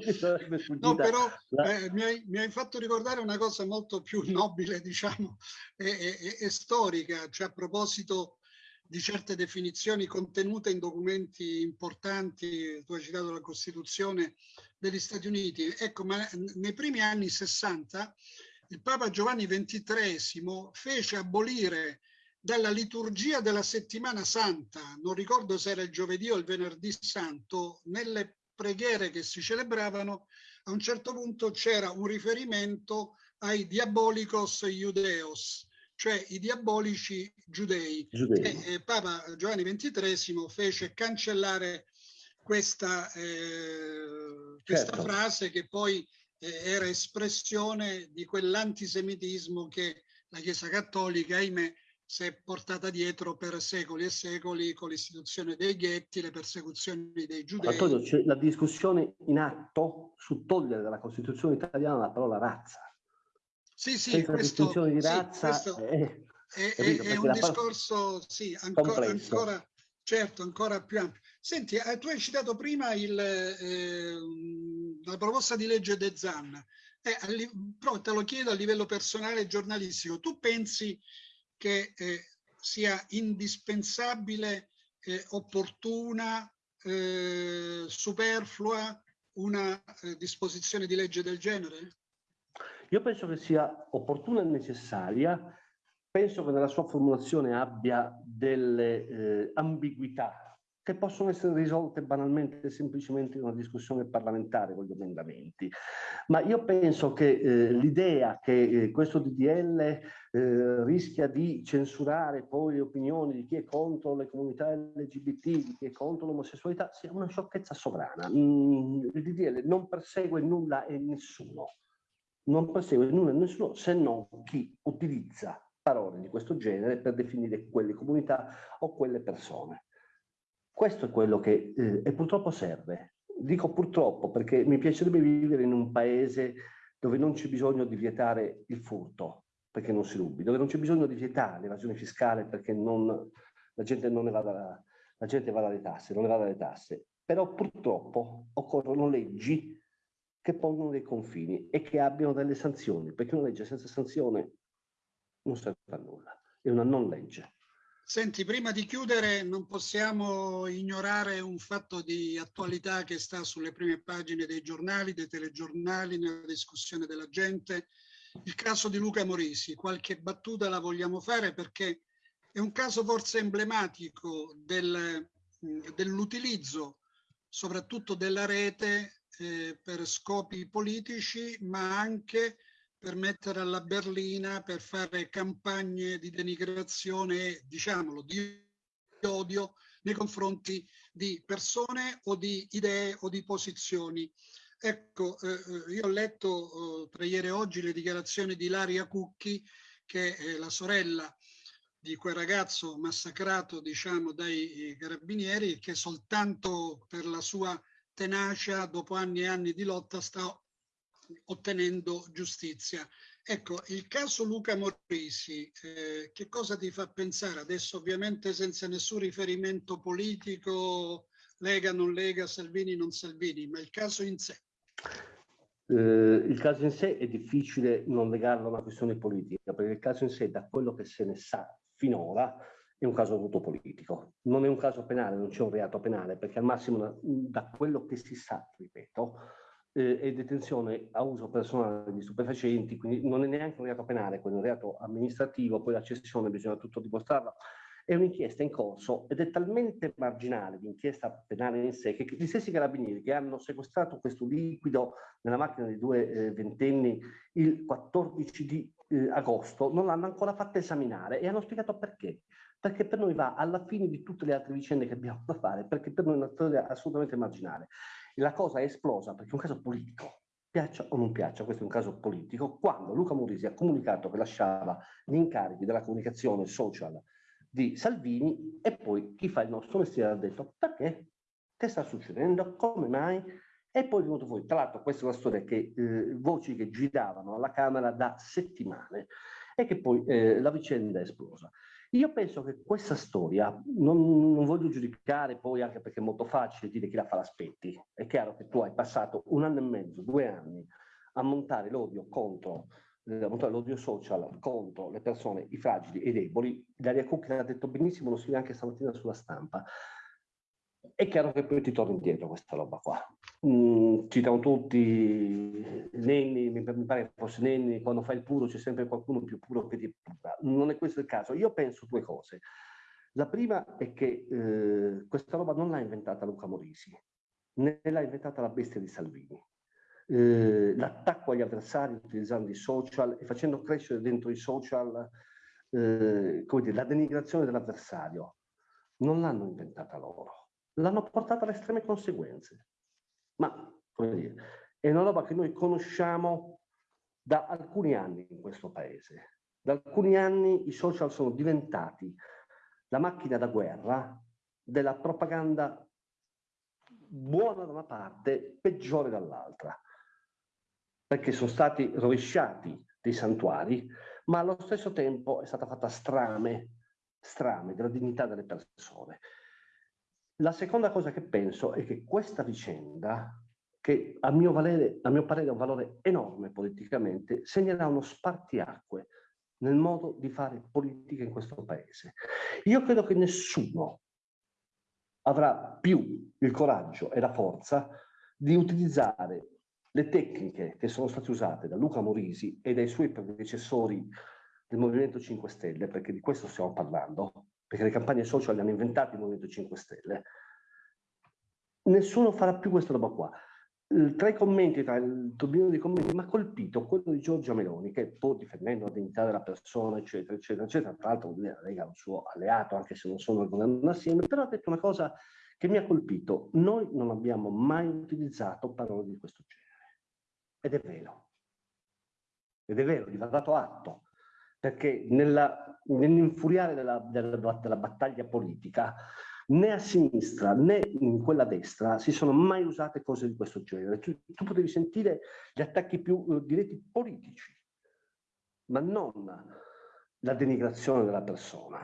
ci sarebbe *laughs* No, però la... eh, mi, hai, mi, hai, fatto ricordare una cosa molto più *laughs* nobile, diciamo, e, e, e storica, cioè a proposito di certe definizioni contenute in documenti importanti, tu hai citato la Costituzione degli Stati Uniti. Ecco, ma nei primi anni 60 il Papa Giovanni XXIII fece abolire dalla liturgia della settimana santa, non ricordo se era il giovedì o il venerdì santo, nelle preghiere che si celebravano, a un certo punto c'era un riferimento ai diabolicos iudeos, cioè i diabolici giudei. giudei. E, eh, Papa Giovanni XXIII fece cancellare questa, eh, questa certo. frase che poi eh, era espressione di quell'antisemitismo che la Chiesa Cattolica, ahimè, si è portata dietro per secoli e secoli con l'istituzione dei ghetti, le persecuzioni dei giudei. Antonio, c'è la discussione in atto su togliere dalla Costituzione italiana la parola razza. Sì, sì, questo, di razza, sì, è, è, è, è un discorso, sì, ancora, ancora, certo, ancora più ampio. Senti, eh, tu hai citato prima il, eh, la proposta di legge De Zan. Eh, però te lo chiedo a livello personale e giornalistico. Tu pensi che eh, sia indispensabile, eh, opportuna, eh, superflua una disposizione di legge del genere? Io penso che sia opportuna e necessaria, penso che nella sua formulazione abbia delle eh, ambiguità che possono essere risolte banalmente e semplicemente in una discussione parlamentare con gli emendamenti. Ma io penso che eh, l'idea che eh, questo DDL eh, rischia di censurare poi le opinioni di chi è contro le comunità LGBT, di chi è contro l'omosessualità, sia una sciocchezza sovrana. Mm, il DDL non persegue nulla e nessuno, non persegue nulla e nessuno se non chi utilizza parole di questo genere per definire quelle comunità o quelle persone. Questo è quello che eh, e purtroppo serve. Dico purtroppo perché mi piacerebbe vivere in un paese dove non c'è bisogno di vietare il furto perché non si rubi, dove non c'è bisogno di vietare l'evasione fiscale perché non, la gente non ne vada, la gente vada alle tasse, non ne vada alle tasse. Però purtroppo occorrono leggi che pongono dei confini e che abbiano delle sanzioni, perché una legge senza sanzione non serve a nulla, è una non legge. Senti, prima di chiudere non possiamo ignorare un fatto di attualità che sta sulle prime pagine dei giornali, dei telegiornali, nella discussione della gente, il caso di Luca Morisi. Qualche battuta la vogliamo fare perché è un caso forse emblematico del, dell'utilizzo soprattutto della rete eh, per scopi politici, ma anche per mettere alla berlina, per fare campagne di denigrazione, diciamolo, di odio nei confronti di persone o di idee o di posizioni. Ecco, eh, eh io ho letto eh, tra ieri e oggi le dichiarazioni di Laria Cucchi, che è la sorella di quel ragazzo massacrato, diciamo, dai carabinieri, che soltanto per la sua tenacia, dopo anni e anni di lotta, sta ottenendo giustizia. Ecco, il caso Luca Morrisi, eh, che cosa ti fa pensare? Adesso ovviamente senza nessun riferimento politico, Lega, non Lega, Salvini, non Salvini, ma il caso in sé. Eh, il caso in sé è difficile non legarlo a una questione politica, perché il caso in sé, da quello che se ne sa finora, è un caso tutto politico. Non è un caso penale, non c'è un reato penale, perché al massimo, da quello che si sa, ripeto, eh, e detenzione a uso personale di stupefacenti, quindi non è neanche un reato penale, quello è un reato amministrativo, poi la cessione bisogna tutto dimostrarla. È un'inchiesta in corso ed è talmente marginale l'inchiesta penale in sé che gli stessi carabinieri che hanno sequestrato questo liquido nella macchina di due eh, ventenni il 14 di eh, agosto non l'hanno ancora fatta esaminare e hanno spiegato perché. Perché per noi va alla fine di tutte le altre vicende che abbiamo da fare, perché per noi è una storia assolutamente marginale la cosa è esplosa perché è un caso politico, piaccia o non piaccia, questo è un caso politico, quando Luca Murisi ha comunicato che lasciava gli incarichi della comunicazione social di Salvini e poi chi fa il nostro mestiere ha detto perché? Che sta succedendo? Come mai? E poi è venuto fuori, tra l'altro questa è una storia che eh, voci che giravano alla Camera da settimane e che poi eh, la vicenda è esplosa. Io penso che questa storia, non, non, voglio giudicare poi anche perché è molto facile dire chi la fa l'aspetti, è chiaro che tu hai passato un anno e mezzo, due anni a montare l'odio contro, eh, l'odio social contro le persone, i fragili e i deboli, Daria Cucchi l'ha detto benissimo, lo scrive anche stamattina sulla stampa, è chiaro che poi ti torna indietro questa roba qua. Mm, citano tutti Nenni, mi, pare che fosse Nenni, quando fai il puro c'è sempre qualcuno più puro che ti pura. Non è questo il caso. Io penso due cose. La prima è che eh, questa roba non l'ha inventata Luca Morisi, né l'ha inventata la bestia di Salvini. Eh, l'attacco agli avversari utilizzando i social e facendo crescere dentro i social eh, dire, la denigrazione dell'avversario non l'hanno inventata loro l'hanno portata alle estreme conseguenze. Ma, come dire, è una roba che noi conosciamo da alcuni anni in questo paese. Da alcuni anni i social sono diventati la macchina da guerra della propaganda buona da una parte, peggiore dall'altra, perché sono stati rovesciati dei santuari, ma allo stesso tempo è stata fatta strame, strame della dignità delle persone. La seconda cosa che penso è che questa vicenda, che a mio, valere, a mio parere ha un valore enorme politicamente, segnerà uno spartiacque nel modo di fare politica in questo paese. Io credo che nessuno avrà più il coraggio e la forza di utilizzare le tecniche che sono state usate da Luca Morisi e dai suoi predecessori del Movimento 5 Stelle, perché di questo stiamo parlando, perché le campagne social le hanno inventate il Movimento 5 Stelle, nessuno farà più questa roba qua. Tra i commenti, tra il turbino di commenti, mi ha colpito quello di Giorgia Meloni, che pur difendendo la dignità della persona, eccetera, eccetera, eccetera, tra l'altro la Lega è un suo alleato, anche se non sono al governo assieme, però ha detto una cosa che mi ha colpito. Noi non abbiamo mai utilizzato parole di questo genere. Ed è vero. Ed è vero, gli va dato atto, perché nell'infuriare della, della, della battaglia politica né a sinistra né in quella destra si sono mai usate cose di questo genere. Tu, tu potevi sentire gli attacchi più eh, diretti politici, ma non la denigrazione della persona,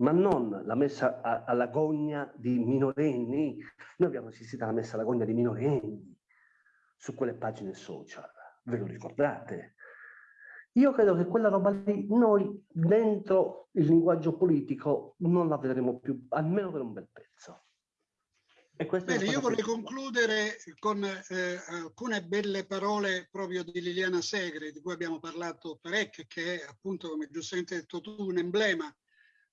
ma non la messa alla gogna di minorenni. Noi abbiamo assistito alla messa alla gogna di minorenni su quelle pagine social, ve lo ricordate? Io credo che quella roba lì noi dentro il linguaggio politico non la vedremo più, almeno per un bel pezzo. Bene, io vorrei concludere con eh, alcune belle parole proprio di Liliana Segre, di cui abbiamo parlato parecchio, che è appunto, come giustamente hai detto tu, un emblema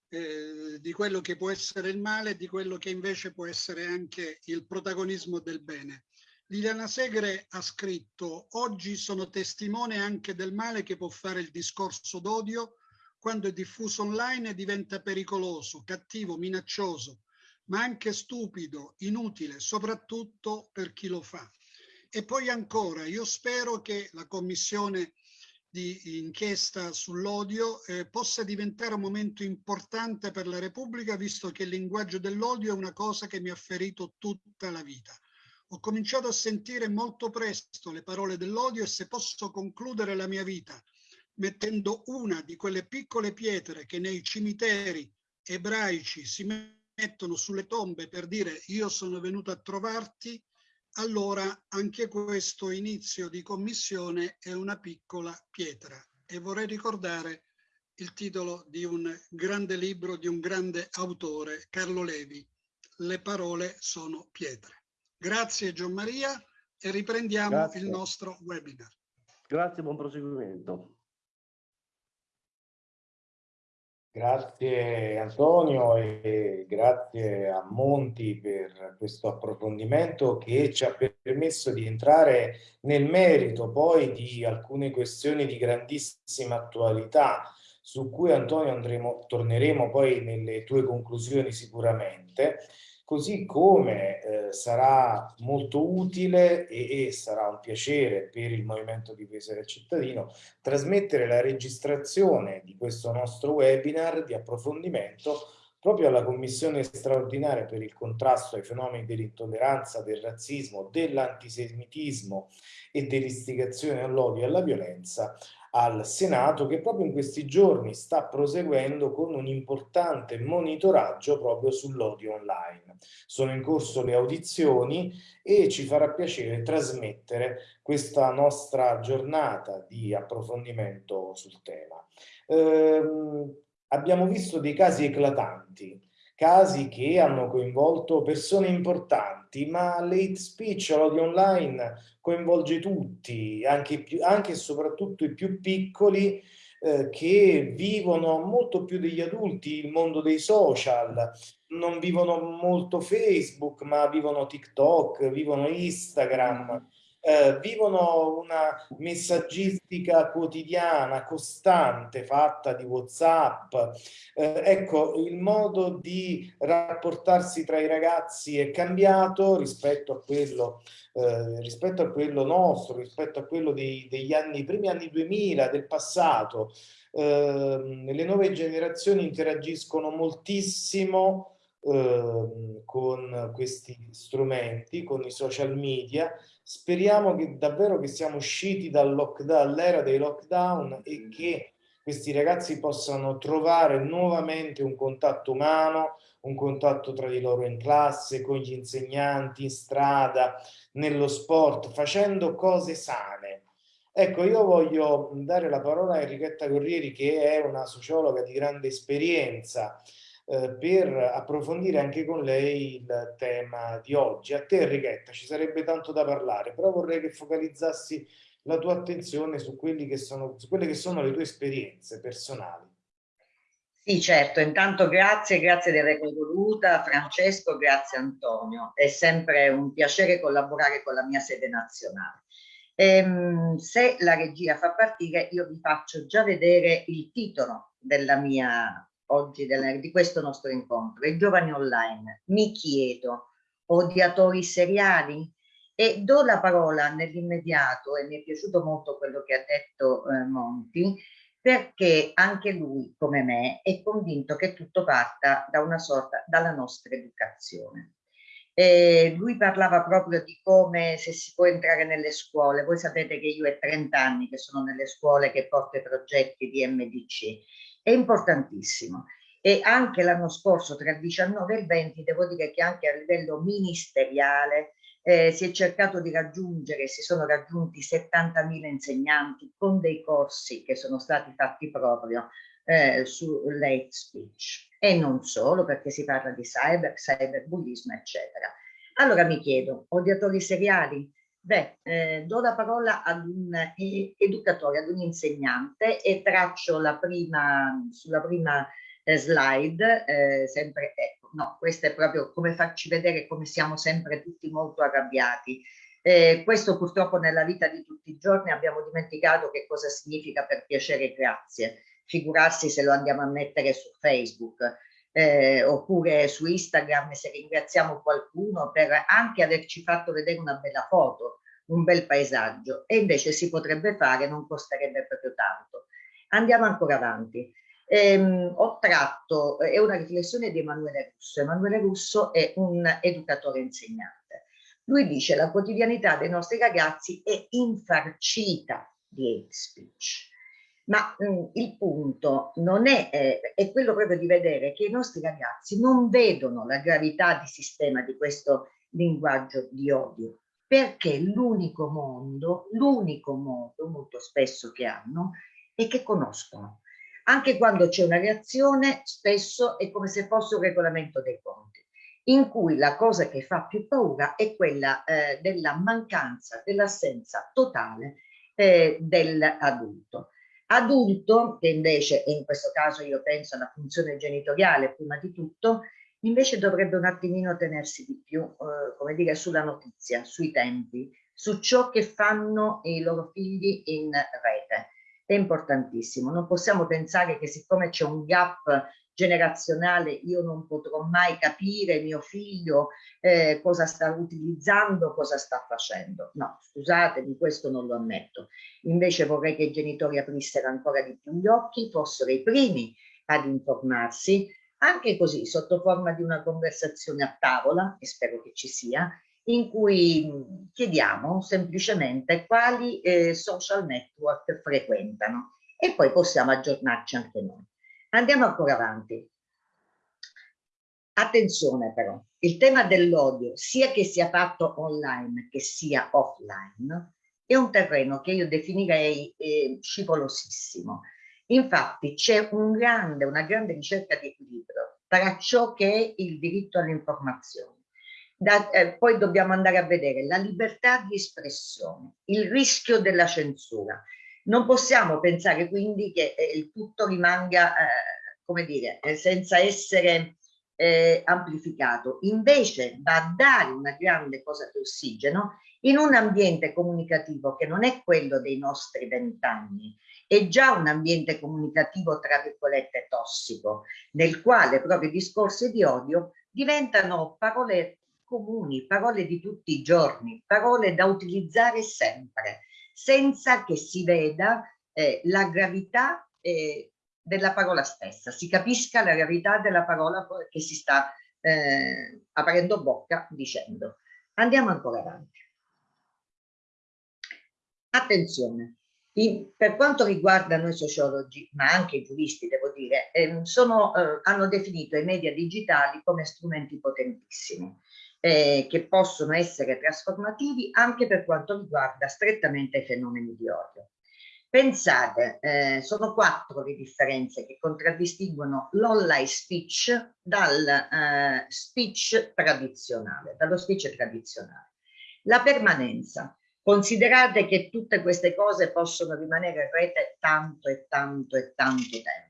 eh, di quello che può essere il male e di quello che invece può essere anche il protagonismo del bene. Liliana Segre ha scritto oggi sono testimone anche del male che può fare il discorso d'odio quando è diffuso online e diventa pericoloso, cattivo, minaccioso, ma anche stupido, inutile, soprattutto per chi lo fa. E poi ancora, io spero che la commissione di inchiesta sull'odio eh, possa diventare un momento importante per la Repubblica, visto che il linguaggio dell'odio è una cosa che mi ha ferito tutta la vita. Ho cominciato a sentire molto presto le parole dell'odio e se posso concludere la mia vita mettendo una di quelle piccole pietre che nei cimiteri ebraici si mettono sulle tombe per dire io sono venuto a trovarti, allora anche questo inizio di commissione è una piccola pietra. E vorrei ricordare il titolo di un grande libro di un grande autore, Carlo Levi, Le parole sono pietre. Grazie Gian Maria e riprendiamo Grazie. il nostro webinar. Grazie, buon proseguimento. Grazie Antonio e grazie a Monti per questo approfondimento che ci ha permesso di entrare nel merito poi di alcune questioni di grandissima attualità su cui Antonio andremo, torneremo poi nelle tue conclusioni sicuramente così come eh, sarà molto utile e, e, sarà un piacere per il Movimento Difesa del Cittadino trasmettere la registrazione di questo nostro webinar di approfondimento proprio alla Commissione straordinaria per il contrasto ai fenomeni dell'intolleranza, del razzismo, dell'antisemitismo e dell'istigazione all'odio e alla violenza al Senato che proprio in questi giorni sta proseguendo con un importante monitoraggio proprio sull'odio online. Sono in corso le audizioni e ci farà piacere trasmettere questa nostra giornata di approfondimento sul tema. Eh, abbiamo visto dei casi eclatanti casi che hanno coinvolto persone importanti, ma l'hate speech, l'odio online, coinvolge tutti, anche, anche e soprattutto i più piccoli, eh, che vivono molto più degli adulti il mondo dei social, non vivono molto Facebook, ma vivono TikTok, vivono Instagram, eh, vivono una messaggistica quotidiana, costante, fatta di Whatsapp. Eh, ecco, il modo di rapportarsi tra i ragazzi è cambiato rispetto a quello, eh, rispetto a quello nostro, rispetto a quello dei, degli anni, primi anni 2000, del passato. Ehm, le nuove generazioni interagiscono moltissimo ehm, con questi strumenti, con i social media Speriamo che davvero che siamo usciti dall'era dei lockdown e che questi ragazzi possano trovare nuovamente un contatto umano, un contatto tra di loro in classe, con gli insegnanti, in strada, nello sport, facendo cose sane. Ecco, io voglio dare la parola a Enrichetta Corrieri, che è una sociologa di grande esperienza, eh, per approfondire anche con lei il tema di oggi. A te Enrichetta ci sarebbe tanto da parlare, però vorrei che focalizzassi la tua attenzione su, che sono, su quelle che sono le tue esperienze personali. Sì, certo, intanto grazie, grazie di avermi voluta, Francesco, grazie Antonio. È sempre un piacere collaborare con la mia sede nazionale. Ehm, se la regia fa partire, io vi faccio già vedere il titolo della mia oggi della, di questo nostro incontro, i giovani online. Mi chiedo, odiatori seriali? E do la parola nell'immediato, e mi è piaciuto molto quello che ha detto eh, Monti, perché anche lui, come me, è convinto che tutto parta da una sorta, dalla nostra educazione. E lui parlava proprio di come se si può entrare nelle scuole. Voi sapete che io è 30 anni che sono nelle scuole che porto i progetti di MDC. È importantissimo. E anche l'anno scorso, tra il 19 e il 20, devo dire che anche a livello ministeriale eh, si è cercato di raggiungere, si sono raggiunti 70.000 insegnanti con dei corsi che sono stati fatti proprio eh, su late speech e non solo perché si parla di cyber, cyberbullismo eccetera. Allora mi chiedo, odiatori seriali? Beh, eh, do la parola ad un eh, educatore, ad un insegnante e traccio la prima, sulla prima eh, slide, eh, sempre, ecco, no, questo è proprio come farci vedere come siamo sempre tutti molto arrabbiati. Eh, questo purtroppo nella vita di tutti i giorni abbiamo dimenticato che cosa significa per piacere grazie. Figurarsi se lo andiamo a mettere su Facebook eh, oppure su Instagram se ringraziamo qualcuno per anche averci fatto vedere una bella foto, un bel paesaggio e invece si potrebbe fare, non costerebbe proprio tanto. Andiamo ancora avanti. Ehm, ho tratto, è una riflessione di Emanuele Russo. Emanuele Russo è un educatore insegnante. Lui dice la quotidianità dei nostri ragazzi è infarcita di hate speech. Ma mh, mm, il punto non è, eh, è quello proprio di vedere che i nostri ragazzi non vedono la gravità di sistema di questo linguaggio di odio, perché l'unico mondo, l'unico modo molto spesso che hanno è che conoscono anche quando c'è una reazione, spesso è come se fosse un regolamento dei conti, in cui la cosa che fa più paura è quella eh, della mancanza, dell'assenza totale eh, dell'adulto. Adulto, che invece, e in questo caso io penso alla funzione genitoriale prima di tutto, invece dovrebbe un attimino tenersi di più, eh, come dire, sulla notizia, sui tempi, su ciò che fanno i loro figli in rete è importantissimo. Non possiamo pensare che siccome c'è un gap generazionale io non potrò mai capire mio figlio eh, cosa sta utilizzando, cosa sta facendo. No, scusatemi, questo non lo ammetto. Invece vorrei che i genitori aprissero ancora di più gli occhi, fossero i primi ad informarsi, anche così, sotto forma di una conversazione a tavola, e spero che ci sia, in cui chiediamo semplicemente quali eh, social network frequentano e poi possiamo aggiornarci anche noi. Andiamo ancora avanti. Attenzione però, il tema dell'odio, sia che sia fatto online che sia offline, è un terreno che io definirei eh, scivolosissimo. Infatti c'è un grande, una grande ricerca di equilibrio tra ciò che è il diritto all'informazione eh, poi dobbiamo andare a vedere la libertà di espressione, il rischio della censura. Non possiamo pensare quindi che eh, il tutto rimanga, eh, come dire, eh, senza essere eh, amplificato. Invece va a dare una grande cosa di ossigeno in un ambiente comunicativo che non è quello dei nostri vent'anni, è già un ambiente comunicativo, tra virgolette, tossico, nel quale proprio i discorsi di odio diventano parole comuni, parole di tutti i giorni, parole da utilizzare sempre, senza che si veda eh, la gravità eh, della parola stessa, si capisca la gravità della parola che si sta eh, aprendo bocca dicendo. Andiamo ancora avanti. Attenzione, in, per quanto riguarda noi sociologi, ma anche i giuristi, devo dire, ehm, sono, eh, hanno definito i media digitali come strumenti potentissimi eh, che possono essere trasformativi anche per quanto riguarda strettamente i fenomeni di odio. Pensate, eh, sono quattro le differenze che contraddistinguono l'online speech dal eh, speech tradizionale, dallo speech tradizionale. La permanenza. Considerate che tutte queste cose possono rimanere in rete tanto e tanto e tanto tempo.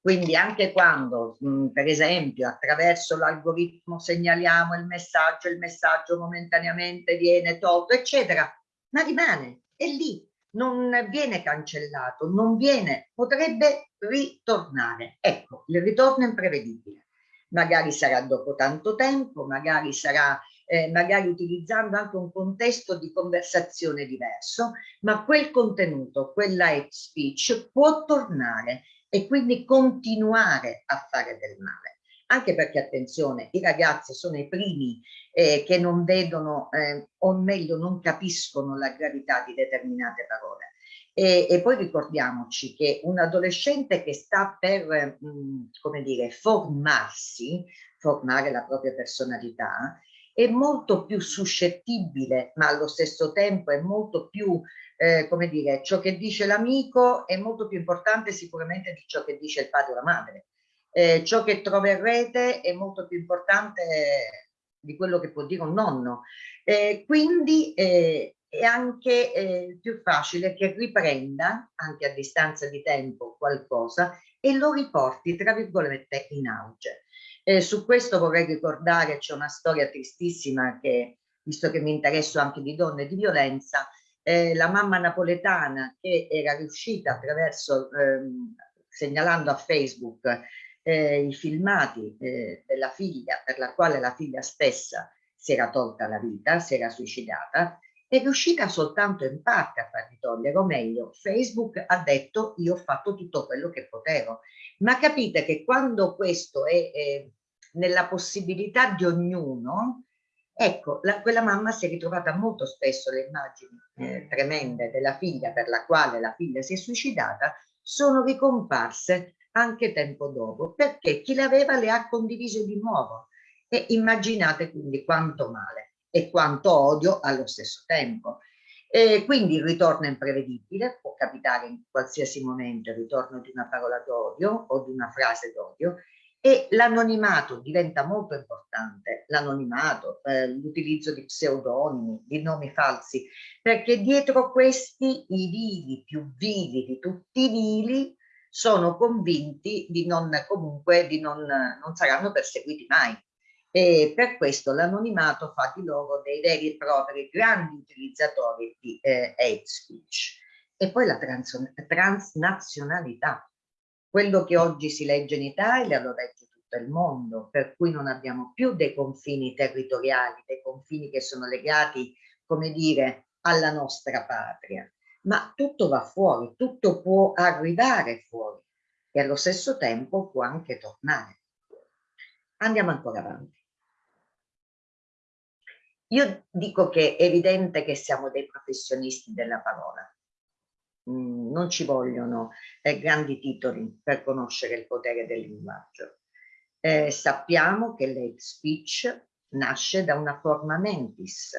Quindi anche quando, mh, per esempio, attraverso l'algoritmo segnaliamo il messaggio, il messaggio momentaneamente viene tolto, eccetera, ma rimane, è lì, non viene cancellato, non viene, potrebbe ritornare. Ecco, il ritorno è imprevedibile. Magari sarà dopo tanto tempo, magari sarà eh, magari utilizzando anche un contesto di conversazione diverso, ma quel contenuto, quella speech può tornare e quindi continuare a fare del male. Anche perché, attenzione, i ragazzi sono i primi eh, che non vedono, eh, o meglio non capiscono la gravità di determinate parole. E, e poi ricordiamoci che un adolescente che sta per, mh, mm, come dire, formarsi, formare la propria personalità, è molto più suscettibile, ma allo stesso tempo è molto più, eh, come dire, ciò che dice l'amico è molto più importante sicuramente di ciò che dice il padre o la madre. Eh, ciò che trova in rete è molto più importante di quello che può dire un nonno. Eh, quindi eh, è anche eh, più facile che riprenda, anche a distanza di tempo, qualcosa e lo riporti, tra virgolette, in auge. Eh, su questo vorrei ricordare, c'è una storia tristissima che, visto che mi interesso anche di donne e di violenza, eh, la mamma napoletana che era riuscita attraverso, ehm, segnalando a Facebook eh, i filmati eh, della figlia, per la quale la figlia stessa si era tolta la vita, si era suicidata, è riuscita soltanto in parte a farli togliere, o meglio, Facebook ha detto io ho fatto tutto quello che potevo. Ma capite che quando questo è eh, nella possibilità di ognuno, ecco, la, quella mamma si è ritrovata molto spesso le immagini eh, tremende della figlia per la quale la figlia si è suicidata, sono ricomparse anche tempo dopo, perché chi le aveva le ha condivise di nuovo. E immaginate quindi quanto male e quanto odio allo stesso tempo. E quindi il ritorno è imprevedibile, può capitare in qualsiasi momento il ritorno di una parola d'odio o di una frase d'odio e l'anonimato diventa molto importante, l'anonimato, eh, l'utilizzo di pseudonimi, di nomi falsi, perché dietro questi i vili, più vili di tutti i vili, sono convinti di non comunque di non, non saranno perseguiti mai e per questo l'anonimato fa di loro dei veri e propri grandi utilizzatori di eh, hate speech. E poi la trans transnazionalità. Quello che oggi si legge in Italia lo legge tutto il mondo, per cui non abbiamo più dei confini territoriali, dei confini che sono legati, come dire, alla nostra patria, ma tutto va fuori, tutto può arrivare fuori e allo stesso tempo può anche tornare. Andiamo ancora avanti. Io dico che è evidente che siamo dei professionisti della parola. Mm, non ci vogliono eh, grandi titoli per conoscere il potere del linguaggio. Eh, sappiamo che l'hate speech nasce da una forma mentis,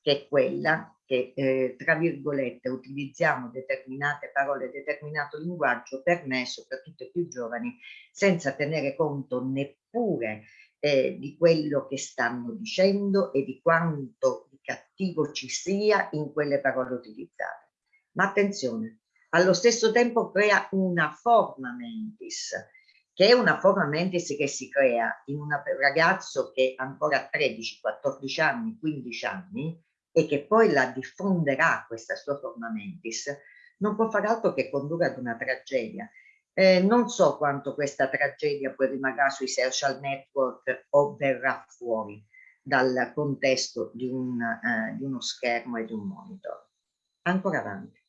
che è quella che, eh, tra virgolette, utilizziamo determinate parole, determinato linguaggio, per me, soprattutto i più giovani, senza tenere conto neppure eh, di quello che stanno dicendo e di quanto di cattivo ci sia in quelle parole utilizzate. Ma attenzione, allo stesso tempo crea una forma mentis, che è una forma mentis che si crea in un ragazzo che ancora ha 13, 14 anni, 15 anni e che poi la diffonderà questa sua forma mentis, non può far altro che condurre ad una tragedia eh, non so quanto questa tragedia poi rimarrà sui social network o verrà fuori dal contesto di, un, eh, di uno schermo e di un monitor. Ancora avanti.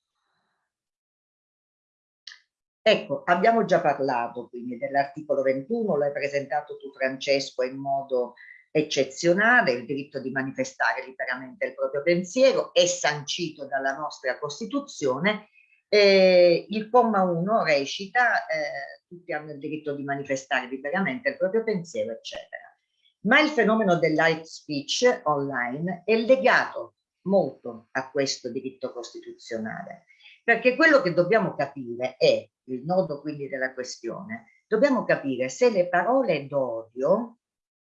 Ecco, abbiamo già parlato quindi dell'articolo 21, l'hai presentato tu Francesco in modo eccezionale, il diritto di manifestare liberamente il proprio pensiero è sancito dalla nostra Costituzione eh, il comma 1 recita eh, tutti hanno il diritto di manifestare liberamente il proprio pensiero, eccetera. Ma il fenomeno dell'hate speech online è legato molto a questo diritto costituzionale, perché quello che dobbiamo capire è, il nodo quindi della questione, dobbiamo capire se le parole d'odio,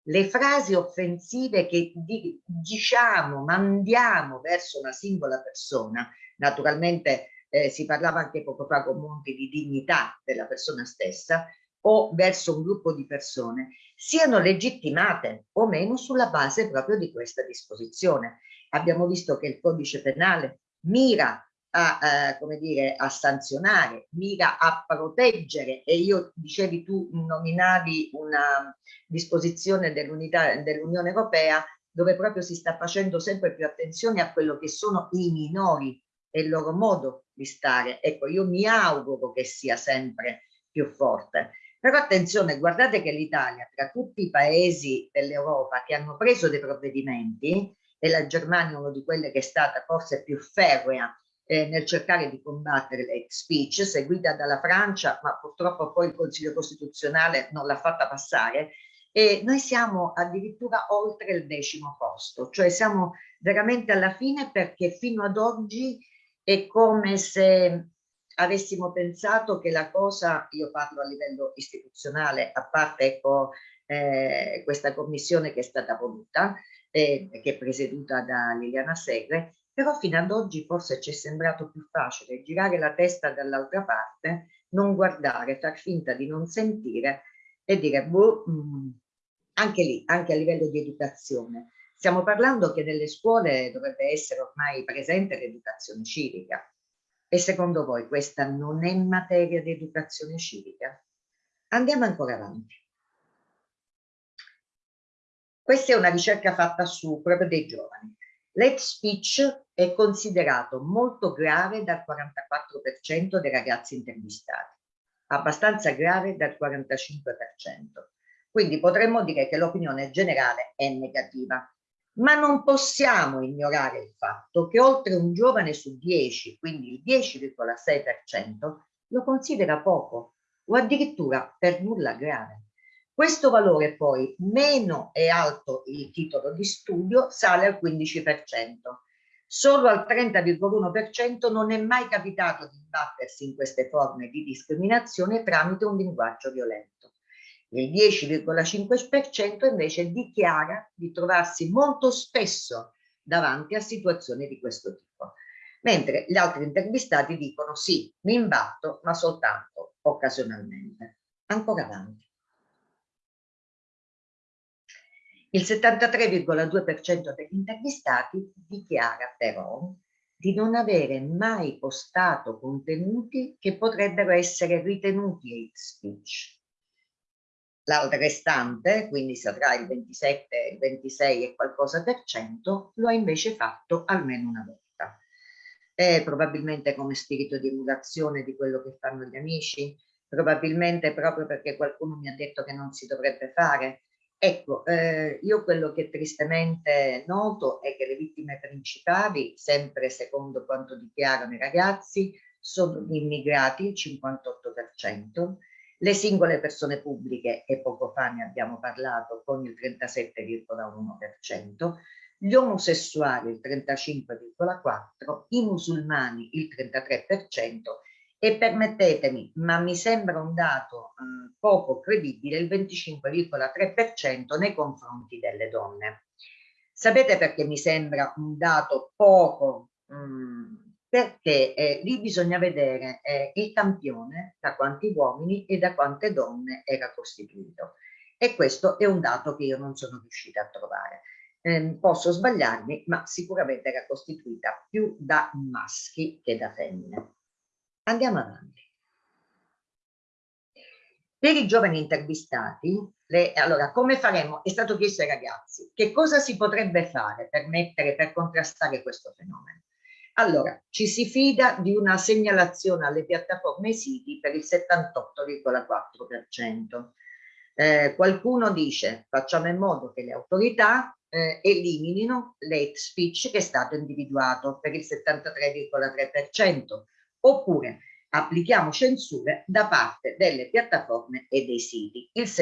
le frasi offensive che di, diciamo, mandiamo verso una singola persona, naturalmente eh, si parlava anche poco fa con Monti di dignità della persona stessa, o verso un gruppo di persone, siano legittimate o meno sulla base proprio di questa disposizione. Abbiamo visto che il codice penale mira a, eh, come dire, a sanzionare, mira a proteggere e io dicevi tu nominavi una disposizione dell'Unione Europea dove proprio si sta facendo sempre più attenzione a quello che sono i minori e il loro modo di stare. Ecco, io mi auguro che sia sempre più forte. Però attenzione, guardate che l'Italia, tra tutti i paesi dell'Europa che hanno preso dei provvedimenti, e la Germania è una di quelle che è stata forse più ferrea eh, nel cercare di combattere l'hate speech, seguita dalla Francia, ma purtroppo poi il Consiglio Costituzionale non l'ha fatta passare, e noi siamo addirittura oltre il decimo posto, cioè siamo veramente alla fine perché fino ad oggi è come se avessimo pensato che la cosa, io parlo a livello istituzionale, a parte ecco, eh, questa commissione che è stata voluta, eh, che è presieduta da Liliana Segre, però fino ad oggi forse ci è sembrato più facile girare la testa dall'altra parte, non guardare, far finta di non sentire e dire, boh, mh, mm, anche lì, anche a livello di educazione. Stiamo parlando che nelle scuole dovrebbe essere ormai presente l'educazione civica. E secondo voi questa non è materia di educazione civica? Andiamo ancora avanti. Questa è una ricerca fatta su proprio dei giovani. L'hate speech è considerato molto grave dal 44% dei ragazzi intervistati, abbastanza grave dal 45%. Quindi potremmo dire che l'opinione generale è negativa. Ma non possiamo ignorare il fatto che oltre un giovane su 10, quindi il 10,6%, lo considera poco o addirittura per nulla grave. Questo valore poi, meno è alto il titolo di studio, sale al 15%. Solo al 30,1% non è mai capitato di imbattersi in queste forme di discriminazione tramite un linguaggio violento. Il 10,5% invece dichiara di trovarsi molto spesso davanti a situazioni di questo tipo, mentre gli altri intervistati dicono sì, mi imbatto, ma soltanto occasionalmente. Ancora avanti. Il 73,2% degli intervistati dichiara però di non avere mai postato contenuti che potrebbero essere ritenuti hate speech. L'altro restante, quindi sarà il 27, il 26 e qualcosa per cento, lo ha invece fatto almeno una volta. È probabilmente come spirito di emulazione di quello che fanno gli amici, probabilmente proprio perché qualcuno mi ha detto che non si dovrebbe fare, Ecco, eh, io quello che tristemente noto è che le vittime principali, sempre secondo quanto dichiarano i ragazzi, sono gli immigrati, il 58%, le singole persone pubbliche, e poco fa ne abbiamo parlato, con il 37,1%, gli omosessuali il 35,4%, i musulmani il 33%, e permettetemi, ma mi sembra un dato eh, poco credibile, il 25,3% nei confronti delle donne. Sapete perché mi sembra un dato poco? Mh, perché eh, lì bisogna vedere eh, il campione da quanti uomini e da quante donne era costituito. E questo è un dato che io non sono riuscita a trovare. Eh, posso sbagliarmi, ma sicuramente era costituita più da maschi che da femmine. Andiamo avanti. Per i giovani intervistati, le, allora come faremo? È stato chiesto ai ragazzi, che cosa si potrebbe fare per mettere, per contrastare questo fenomeno? Allora, ci si fida di una segnalazione alle piattaforme siti per il 78,4%. Eh, qualcuno dice facciamo in modo che le autorità eh, eliminino l'hate speech che è stato individuato per il 73,3% oppure applichiamo censure da parte delle piattaforme e dei siti, il 70%.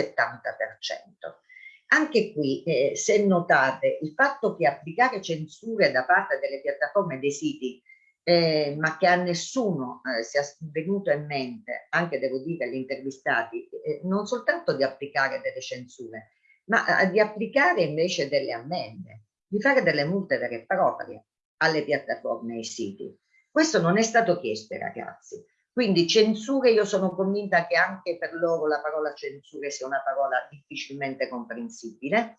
Anche qui, eh, se notate, il fatto che applicare censure da parte delle piattaforme e dei siti, eh, ma che a nessuno eh, sia venuto in mente, anche devo dire agli intervistati, eh, non soltanto di applicare delle censure, ma eh, di applicare invece delle ammende, di fare delle multe vere e proprie alle piattaforme e ai siti. Questo non è stato chiesto ai ragazzi. Quindi censure, io sono convinta che anche per loro la parola censure sia una parola difficilmente comprensibile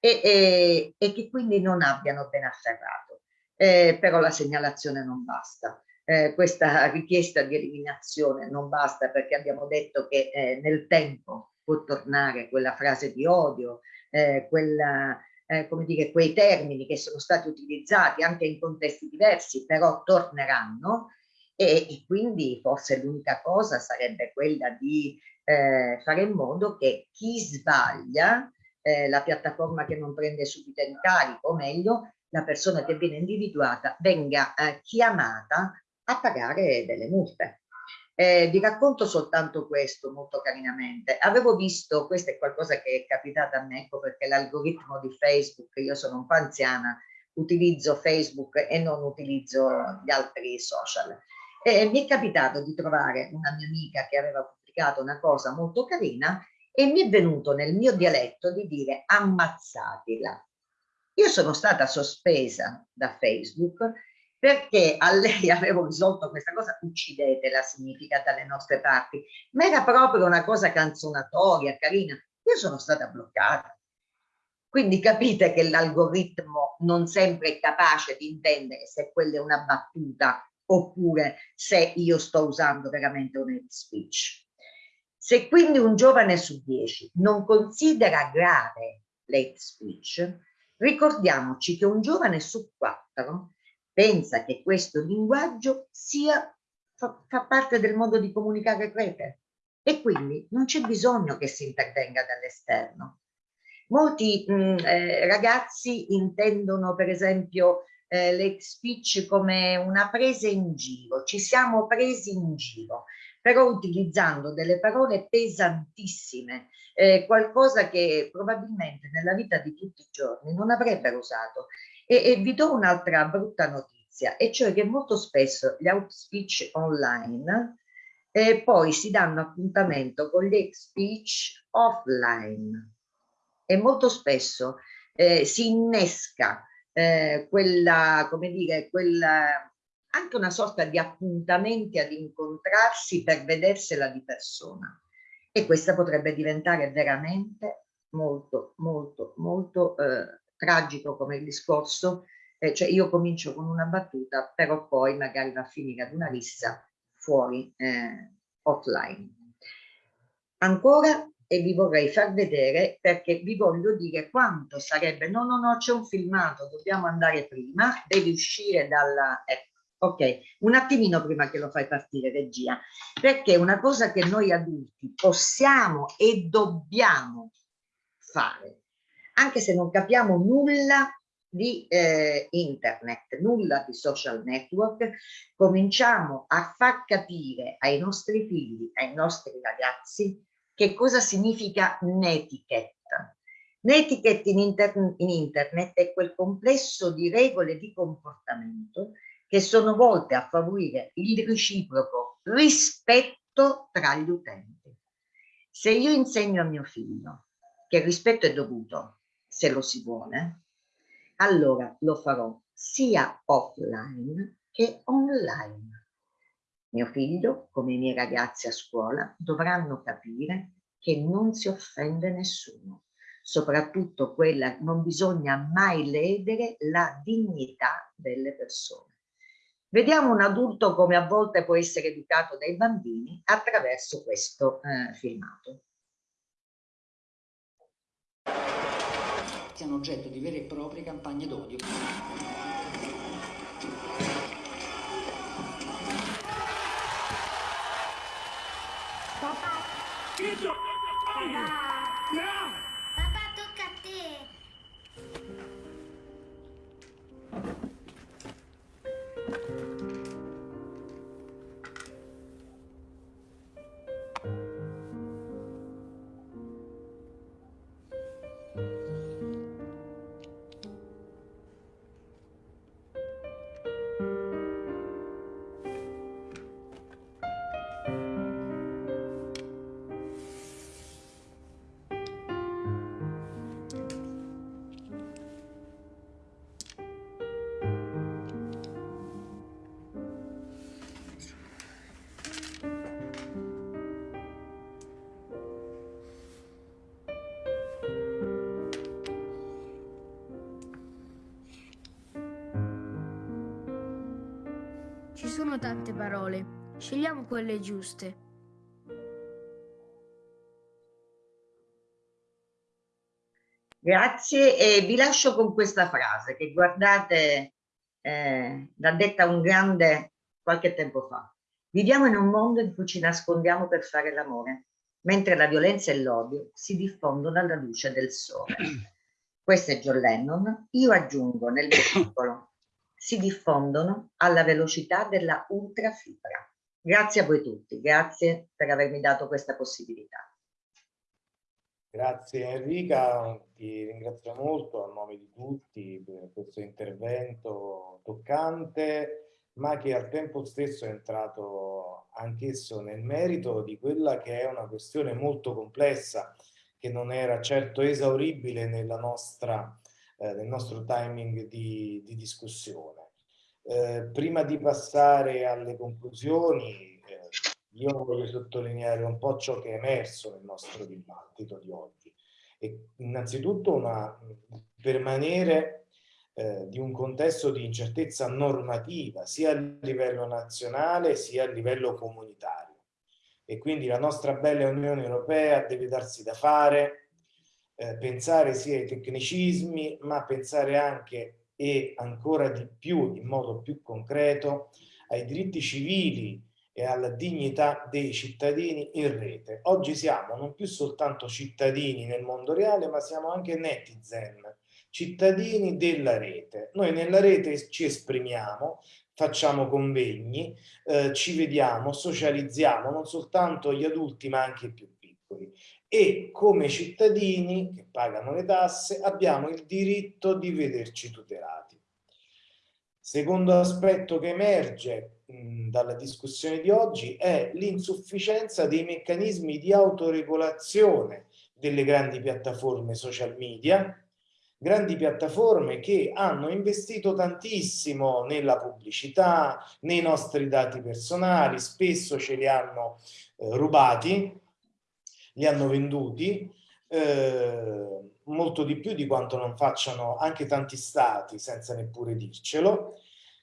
e, e, e che quindi non abbiano ben afferrato. Eh, però la segnalazione non basta. Eh, questa richiesta di eliminazione non basta perché abbiamo detto che eh, nel tempo può tornare quella frase di odio, eh, quella, eh, come dire, quei termini che sono stati utilizzati anche in contesti diversi, però torneranno e, e quindi forse l'unica cosa sarebbe quella di eh, fare in modo che chi sbaglia, eh, la piattaforma che non prende subito in carico, o meglio, la persona che viene individuata venga eh, chiamata a pagare delle multe. Eh, vi racconto soltanto questo molto carinamente. Avevo visto, questo è qualcosa che è capitato a me, ecco perché l'algoritmo di Facebook, io sono un po' anziana, utilizzo Facebook e non utilizzo gli altri social. E mi è capitato di trovare una mia amica che aveva pubblicato una cosa molto carina e mi è venuto nel mio dialetto di dire ammazzatela. Io sono stata sospesa da Facebook perché a lei *laughs* avevo risolto questa cosa, uccidetela significa dalle nostre parti, ma era proprio una cosa canzonatoria, carina. Io sono stata bloccata. Quindi capite che l'algoritmo non sempre è capace di intendere se quella è una battuta oppure se io sto usando veramente un hate speech. Se quindi un giovane su dieci non considera grave l'hate speech, ricordiamoci che un giovane su quattro pensa che questo linguaggio sia, fa, fa parte del modo di comunicare rete e quindi non c'è bisogno che si intervenga dall'esterno. Molti mh, mm, eh, ragazzi intendono per esempio eh, l'hate speech come una presa in giro, ci siamo presi in giro, però utilizzando delle parole pesantissime, eh, qualcosa che probabilmente nella vita di tutti i giorni non avrebbero usato. E, e vi do un'altra brutta notizia, e cioè che molto spesso gli out speech online eh, poi si danno appuntamento con gli speech offline. E molto spesso eh, si innesca eh, quella, come dire, quella, anche una sorta di appuntamenti ad incontrarsi per vedersela di persona. E questa potrebbe diventare veramente molto, molto, molto eh, tragico come il discorso, eh, cioè io comincio con una battuta, però poi magari va a finire ad una rissa fuori eh, offline. Ancora, e vi vorrei far vedere perché vi voglio dire quanto sarebbe, no, no, no, c'è un filmato, dobbiamo andare prima, devi uscire dalla, ecco, ok, un attimino prima che lo fai partire regia, perché una cosa che noi adulti possiamo e dobbiamo fare anche se non capiamo nulla di eh, internet, nulla di social network, cominciamo a far capire ai nostri figli, ai nostri ragazzi, che cosa significa netiquette. Netiquette in, inter in internet è quel complesso di regole di comportamento che sono volte a favorire il reciproco rispetto tra gli utenti. Se io insegno a mio figlio che il rispetto è dovuto se lo si vuole, allora lo farò sia offline che online. Mio figlio, come i miei ragazzi a scuola, dovranno capire che non si offende nessuno. Soprattutto quella, non bisogna mai ledere la dignità delle persone. Vediamo un adulto come a volte può essere educato dai bambini attraverso questo eh, filmato. siano oggetto di vere e proprie campagne d'odio. Get up. Sono tante parole, scegliamo quelle giuste. Grazie e vi lascio con questa frase che guardate, eh, l'ha detta un grande qualche tempo fa. Viviamo in un mondo in cui ci nascondiamo per fare l'amore, mentre la violenza e l'odio si diffondono alla luce del sole. Questo è John Lennon. Io aggiungo nel mio piccolo, si diffondono alla velocità della ultrafibra. Grazie a voi tutti, grazie per avermi dato questa possibilità. Grazie Enrica, ti ringrazio molto a nome di tutti per questo intervento toccante, ma che al tempo stesso è entrato anch'esso nel merito di quella che è una questione molto complessa, che non era certo esauribile nella nostra, eh, nel nostro timing di, di discussione. Eh, prima di passare alle conclusioni, io voglio sottolineare un po' ciò che è emerso nel nostro dibattito di oggi. E innanzitutto una, permanere eh, di un contesto di incertezza normativa, sia a livello nazionale sia a livello comunitario. E quindi la nostra bella Unione Europea deve darsi da fare, eh, pensare sia ai tecnicismi, ma pensare anche e ancora di più, in modo più concreto, ai diritti civili e alla dignità dei cittadini in rete. Oggi siamo non più soltanto cittadini nel mondo reale, ma siamo anche netizen, cittadini della rete. Noi nella rete ci esprimiamo, facciamo convegni, eh, ci vediamo, socializziamo, non soltanto gli adulti ma anche i più piccoli. E come cittadini che pagano le tasse abbiamo il diritto di vederci tutelati. Secondo aspetto che emerge dalla discussione di oggi è l'insufficienza dei meccanismi di autoregolazione delle grandi piattaforme social media, grandi piattaforme che hanno investito tantissimo nella pubblicità, nei nostri dati personali, spesso ce li hanno eh, rubati, li hanno venduti, eh, molto di più di quanto non facciano anche tanti stati senza neppure dircelo,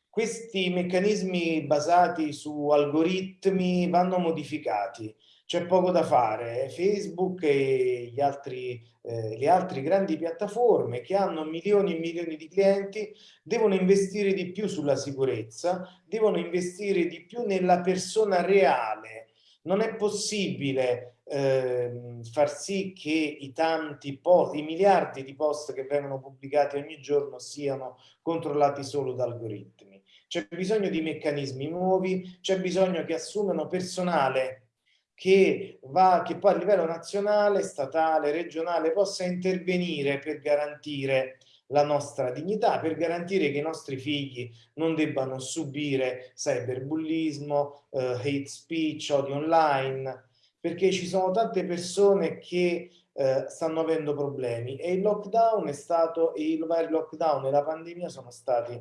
questi meccanismi basati su algoritmi vanno modificati, c'è poco da fare. Facebook e gli altri, eh, le altre grandi piattaforme che hanno milioni e milioni di clienti devono investire di più sulla sicurezza, devono investire di più nella persona reale. Non è possibile eh, far sì che i tanti post, i miliardi di post che vengono pubblicati ogni giorno siano controllati solo da algoritmi. C'è bisogno di meccanismi nuovi, c'è bisogno che assumano personale che, va, che poi a livello nazionale, statale, regionale possa intervenire per garantire la nostra dignità, per garantire che i nostri figli non debbano subire cyberbullismo, eh, hate speech, odio online, perché ci sono tante persone che eh, stanno avendo problemi e il lockdown è stato, il vari lockdown e la pandemia sono stati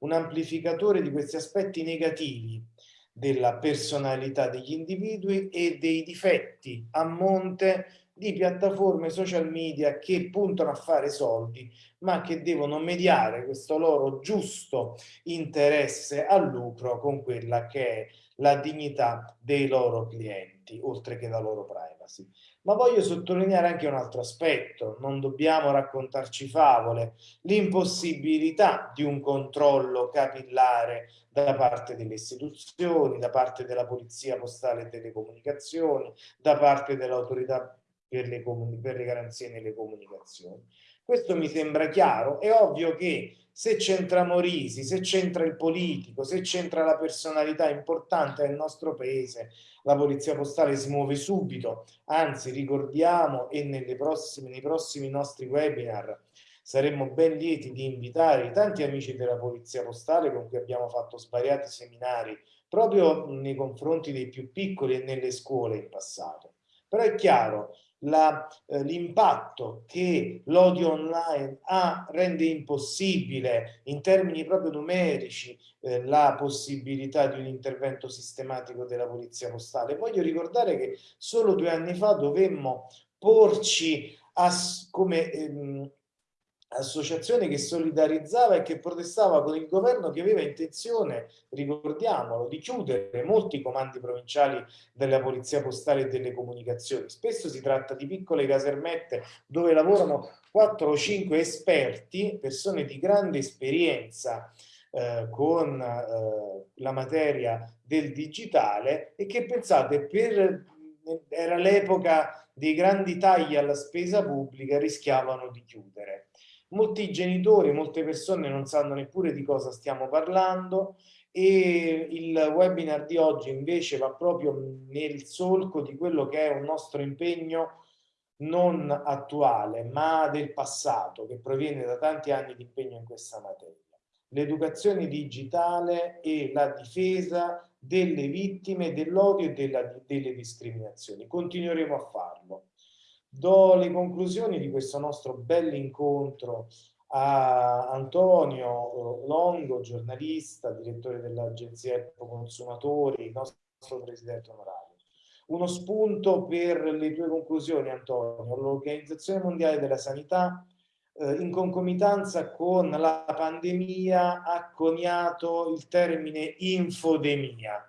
un amplificatore di questi aspetti negativi della personalità degli individui e dei difetti a monte di piattaforme social media che puntano a fare soldi ma che devono mediare questo loro giusto interesse al lucro con quella che è la dignità dei loro clienti oltre che la loro privacy. Ma voglio sottolineare anche un altro aspetto, non dobbiamo raccontarci favole, l'impossibilità di un controllo capillare da parte delle istituzioni, da parte della Polizia Postale e Telecomunicazioni, da parte dell'autorità per, per le garanzie nelle comunicazioni. Questo mi sembra chiaro, è ovvio che se c'entra Morisi, se c'entra il politico, se c'entra la personalità importante del nostro paese, la polizia postale si muove subito, anzi ricordiamo e prossime, nei prossimi nostri webinar saremmo ben lieti di invitare i tanti amici della polizia postale con cui abbiamo fatto svariati seminari proprio nei confronti dei più piccoli e nelle scuole in passato. Però è chiaro, eh, l'impatto che l'odio online ha rende impossibile in termini proprio numerici eh, la possibilità di un intervento sistematico della polizia postale. Voglio ricordare che solo due anni fa dovemmo porci come ehm, associazione che solidarizzava e che protestava con il governo che aveva intenzione, ricordiamolo, di chiudere molti comandi provinciali della polizia postale e delle comunicazioni. Spesso si tratta di piccole casermette dove lavorano 4 o 5 esperti, persone di grande esperienza eh, con eh, la materia del digitale e che pensate per era l'epoca dei grandi tagli alla spesa pubblica rischiavano di chiudere molti genitori, molte persone non sanno neppure di cosa stiamo parlando e il webinar di oggi invece va proprio nel solco di quello che è un nostro impegno non attuale ma del passato che proviene da tanti anni di impegno in questa materia. L'educazione digitale e la difesa delle vittime dell'odio e della, delle discriminazioni. Continueremo a farlo do le conclusioni di questo nostro bell'incontro a Antonio Longo, giornalista, direttore dell'agenzia Ecco Consumatori, nostro presidente onorario. Uno spunto per le tue conclusioni, Antonio. L'Organizzazione Mondiale della Sanità, eh, in concomitanza con la pandemia, ha coniato il termine infodemia.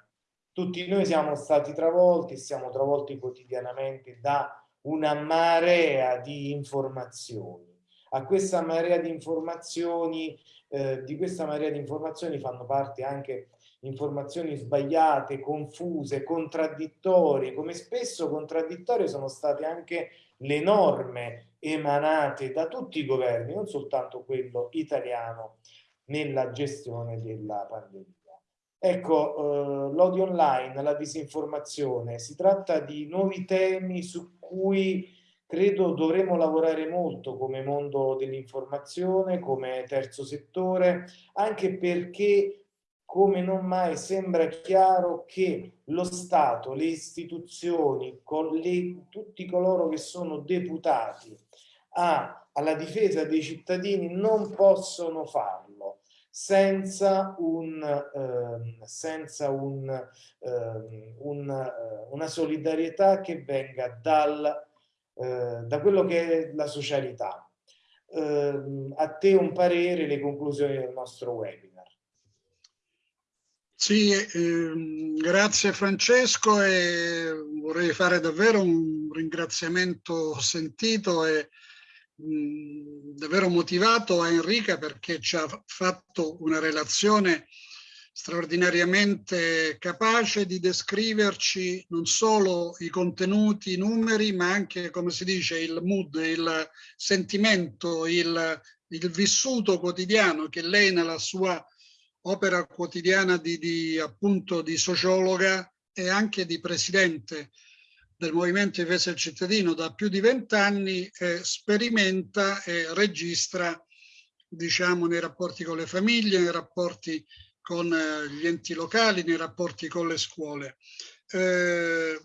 Tutti noi siamo stati travolti, siamo travolti quotidianamente da una marea di informazioni. A questa marea di informazioni, eh, di questa marea di informazioni fanno parte anche informazioni sbagliate, confuse, contraddittorie, come spesso contraddittorie sono state anche le norme emanate da tutti i governi, non soltanto quello italiano, nella gestione della pandemia. Ecco, eh, l'odio online, la disinformazione, si tratta di nuovi temi su cui credo dovremo lavorare molto come mondo dell'informazione, come terzo settore, anche perché come non mai sembra chiaro che lo Stato, le istituzioni, le, tutti coloro che sono deputati a, alla difesa dei cittadini non possono farlo senza, un, eh, senza un, eh, un, una solidarietà che venga dal, eh, da quello che è la socialità. Ehm, a te un parere, le conclusioni del nostro webinar. Sì, ehm, grazie Francesco e vorrei fare davvero un ringraziamento sentito e davvero motivato a Enrica perché ci ha fatto una relazione straordinariamente capace di descriverci non solo i contenuti, i numeri, ma anche, come si dice, il mood, il sentimento, il, il vissuto quotidiano che lei nella sua opera quotidiana di, di, appunto, di sociologa e anche di presidente del Movimento Difesa del Cittadino da più di vent'anni eh, sperimenta e registra diciamo nei rapporti con le famiglie, nei rapporti con eh, gli enti locali, nei rapporti con le scuole. Eh,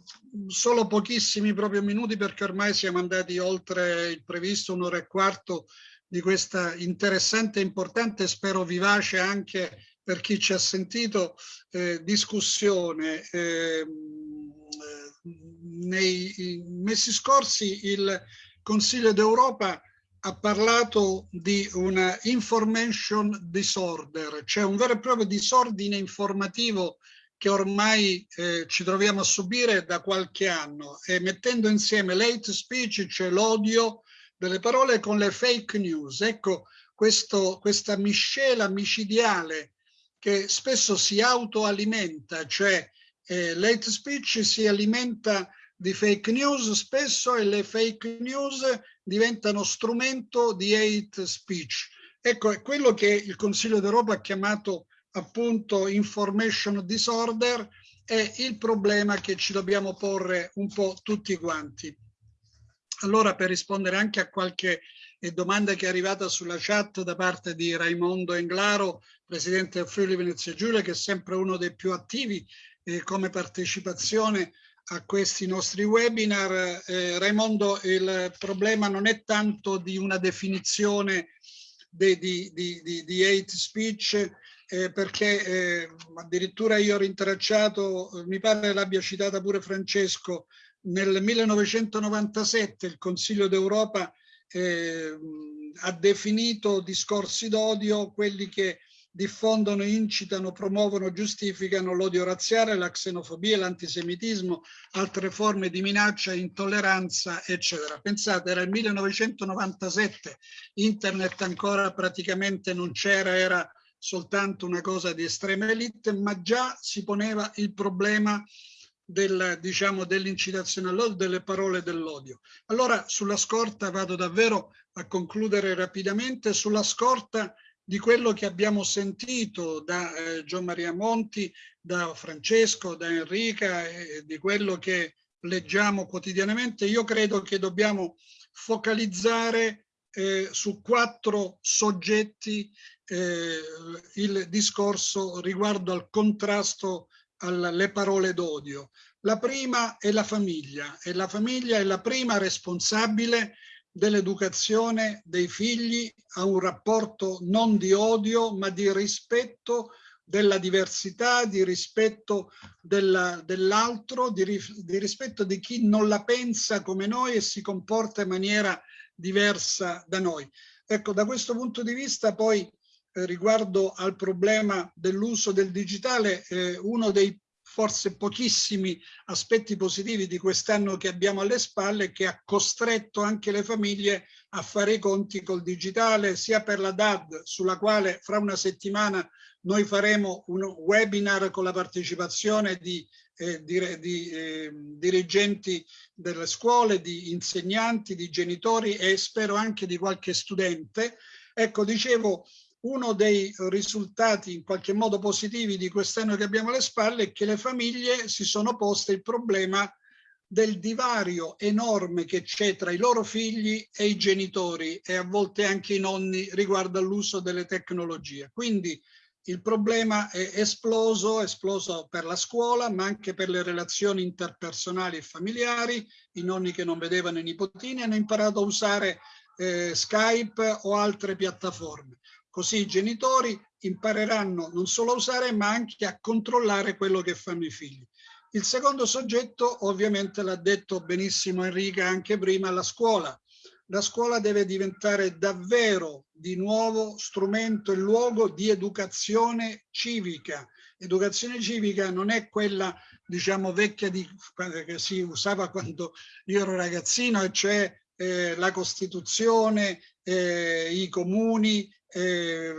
solo pochissimi proprio minuti perché ormai siamo andati oltre il previsto un'ora e quarto di questa interessante e importante, spero vivace anche per chi ci ha sentito, eh, discussione ehm, nei mesi scorsi il Consiglio d'Europa ha parlato di una information disorder, cioè un vero e proprio disordine informativo che ormai eh, ci troviamo a subire da qualche anno e mettendo insieme l'hate speech, cioè l'odio delle parole con le fake news. Ecco questo, questa miscela micidiale che spesso si autoalimenta, cioè eh, l'hate speech si alimenta di fake news spesso e le fake news diventano strumento di hate speech. Ecco, è quello che il Consiglio d'Europa ha chiamato appunto information disorder è il problema che ci dobbiamo porre un po' tutti quanti. Allora, per rispondere anche a qualche domanda che è arrivata sulla chat da parte di Raimondo Englaro, presidente del Friuli Venezia Giulia, che è sempre uno dei più attivi eh, come partecipazione a questi nostri webinar. Eh, Raimondo, il problema non è tanto di una definizione di, di, di, di hate speech, eh, perché eh, addirittura io ho rintracciato, mi pare l'abbia citata pure Francesco, nel 1997 il Consiglio d'Europa eh, ha definito discorsi d'odio quelli che diffondono, incitano, promuovono, giustificano l'odio razziale, la xenofobia, l'antisemitismo, altre forme di minaccia, intolleranza, eccetera. Pensate, era il 1997, internet ancora praticamente non c'era, era soltanto una cosa di estrema elite, ma già si poneva il problema del, diciamo, dell'incitazione all'odio, delle parole dell'odio. Allora, sulla scorta, vado davvero a concludere rapidamente, sulla scorta di quello che abbiamo sentito da eh, Gian Maria Monti, da Francesco, da Enrica e di quello che leggiamo quotidianamente, io credo che dobbiamo focalizzare eh, su quattro soggetti eh, il discorso riguardo al contrasto alle parole d'odio. La prima è la famiglia e la famiglia è la prima responsabile dell'educazione dei figli a un rapporto non di odio ma di rispetto della diversità, di rispetto dell'altro, di, di rispetto di chi non la pensa come noi e si comporta in maniera diversa da noi. Ecco, da questo punto di vista poi eh, riguardo al problema dell'uso del digitale, eh, uno dei forse pochissimi aspetti positivi di quest'anno che abbiamo alle spalle che ha costretto anche le famiglie a fare i conti col digitale, sia per la DAD, sulla quale fra una settimana noi faremo un webinar con la partecipazione di, eh, di, di eh, dirigenti delle scuole, di insegnanti, di genitori e spero anche di qualche studente. Ecco, dicevo, uno dei risultati in qualche modo positivi di quest'anno che abbiamo alle spalle è che le famiglie si sono poste il problema del divario enorme che c'è tra i loro figli e i genitori e a volte anche i nonni riguardo all'uso delle tecnologie. Quindi il problema è esploso, esploso per la scuola, ma anche per le relazioni interpersonali e familiari. I nonni che non vedevano i nipotini hanno imparato a usare eh, Skype o altre piattaforme. Così i genitori impareranno non solo a usare ma anche a controllare quello che fanno i figli. Il secondo soggetto ovviamente l'ha detto benissimo Enrica anche prima, la scuola. La scuola deve diventare davvero di nuovo strumento e luogo di educazione civica. Educazione civica non è quella diciamo vecchia di, che si usava quando io ero ragazzino e cioè eh, la Costituzione, eh, i comuni, eh,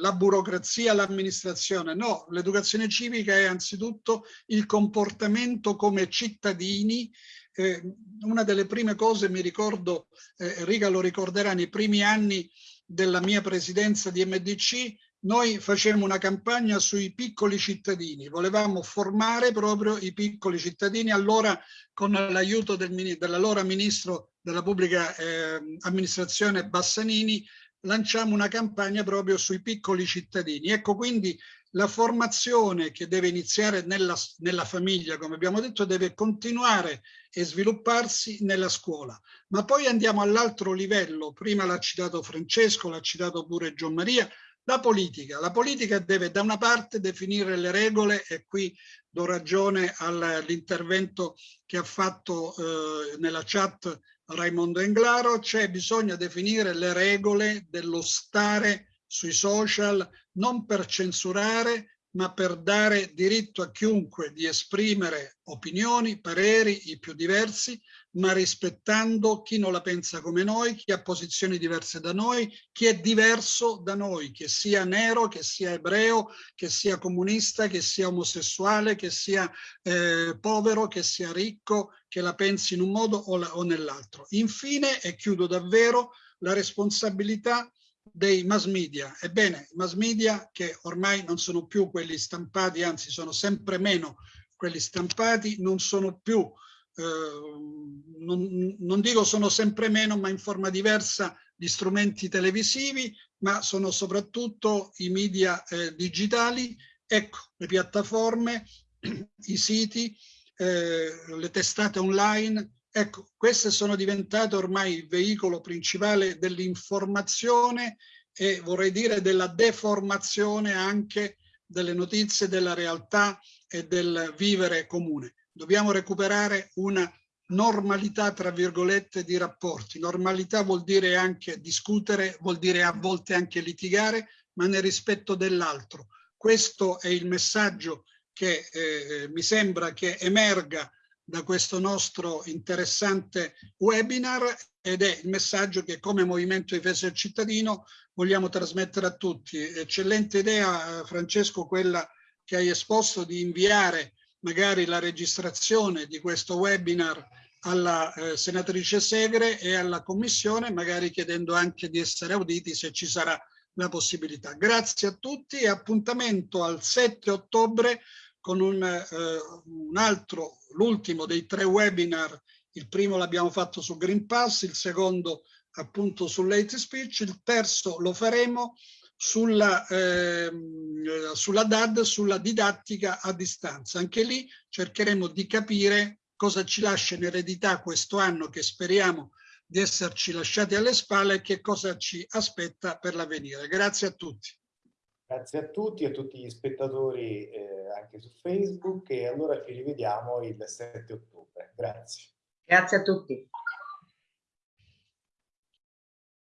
la burocrazia, l'amministrazione. No, l'educazione civica è anzitutto il comportamento come cittadini. Eh, una delle prime cose, mi ricordo, eh, Riga lo ricorderà, nei primi anni della mia presidenza di MDC, noi facemmo una campagna sui piccoli cittadini, volevamo formare proprio i piccoli cittadini, allora con l'aiuto del, dell'allora ministro della pubblica eh, amministrazione Bassanini lanciamo una campagna proprio sui piccoli cittadini. Ecco quindi la formazione che deve iniziare nella, nella famiglia, come abbiamo detto, deve continuare e svilupparsi nella scuola. Ma poi andiamo all'altro livello, prima l'ha citato Francesco, l'ha citato pure Gian Maria, la politica. La politica deve da una parte definire le regole e qui do ragione all'intervento che ha fatto eh, nella chat Raimondo Englaro, c'è bisogno definire le regole dello stare sui social non per censurare ma per dare diritto a chiunque di esprimere opinioni, pareri, i più diversi, ma rispettando chi non la pensa come noi, chi ha posizioni diverse da noi, chi è diverso da noi, che sia nero, che sia ebreo, che sia comunista, che sia omosessuale, che sia eh, povero, che sia ricco, che la pensi in un modo o, o nell'altro. Infine, e chiudo davvero, la responsabilità dei mass media. Ebbene, i mass media che ormai non sono più quelli stampati, anzi sono sempre meno quelli stampati, non sono più, eh, non, non dico sono sempre meno, ma in forma diversa gli strumenti televisivi, ma sono soprattutto i media eh, digitali, ecco, le piattaforme, *clears throat* i siti, eh, le testate online, Ecco, queste sono diventate ormai il veicolo principale dell'informazione e vorrei dire della deformazione anche delle notizie, della realtà e del vivere comune. Dobbiamo recuperare una normalità, tra virgolette, di rapporti. Normalità vuol dire anche discutere, vuol dire a volte anche litigare, ma nel rispetto dell'altro. Questo è il messaggio che eh, mi sembra che emerga da questo nostro interessante webinar ed è il messaggio che come Movimento Difesa del Cittadino vogliamo trasmettere a tutti. Eccellente idea, Francesco, quella che hai esposto di inviare magari la registrazione di questo webinar alla eh, senatrice Segre e alla Commissione, magari chiedendo anche di essere auditi se ci sarà la possibilità. Grazie a tutti e appuntamento al 7 ottobre con un, eh, un altro, l'ultimo dei tre webinar. Il primo l'abbiamo fatto su Green Pass, il secondo appunto sull'hate speech, il terzo lo faremo sulla, eh, sulla DAD, sulla didattica a distanza. Anche lì cercheremo di capire cosa ci lascia in eredità questo anno che speriamo di esserci lasciati alle spalle e che cosa ci aspetta per l'avvenire. Grazie a tutti. Grazie a tutti, a tutti gli spettatori eh, anche su Facebook e allora ci rivediamo il 7 ottobre. Grazie. Grazie a tutti.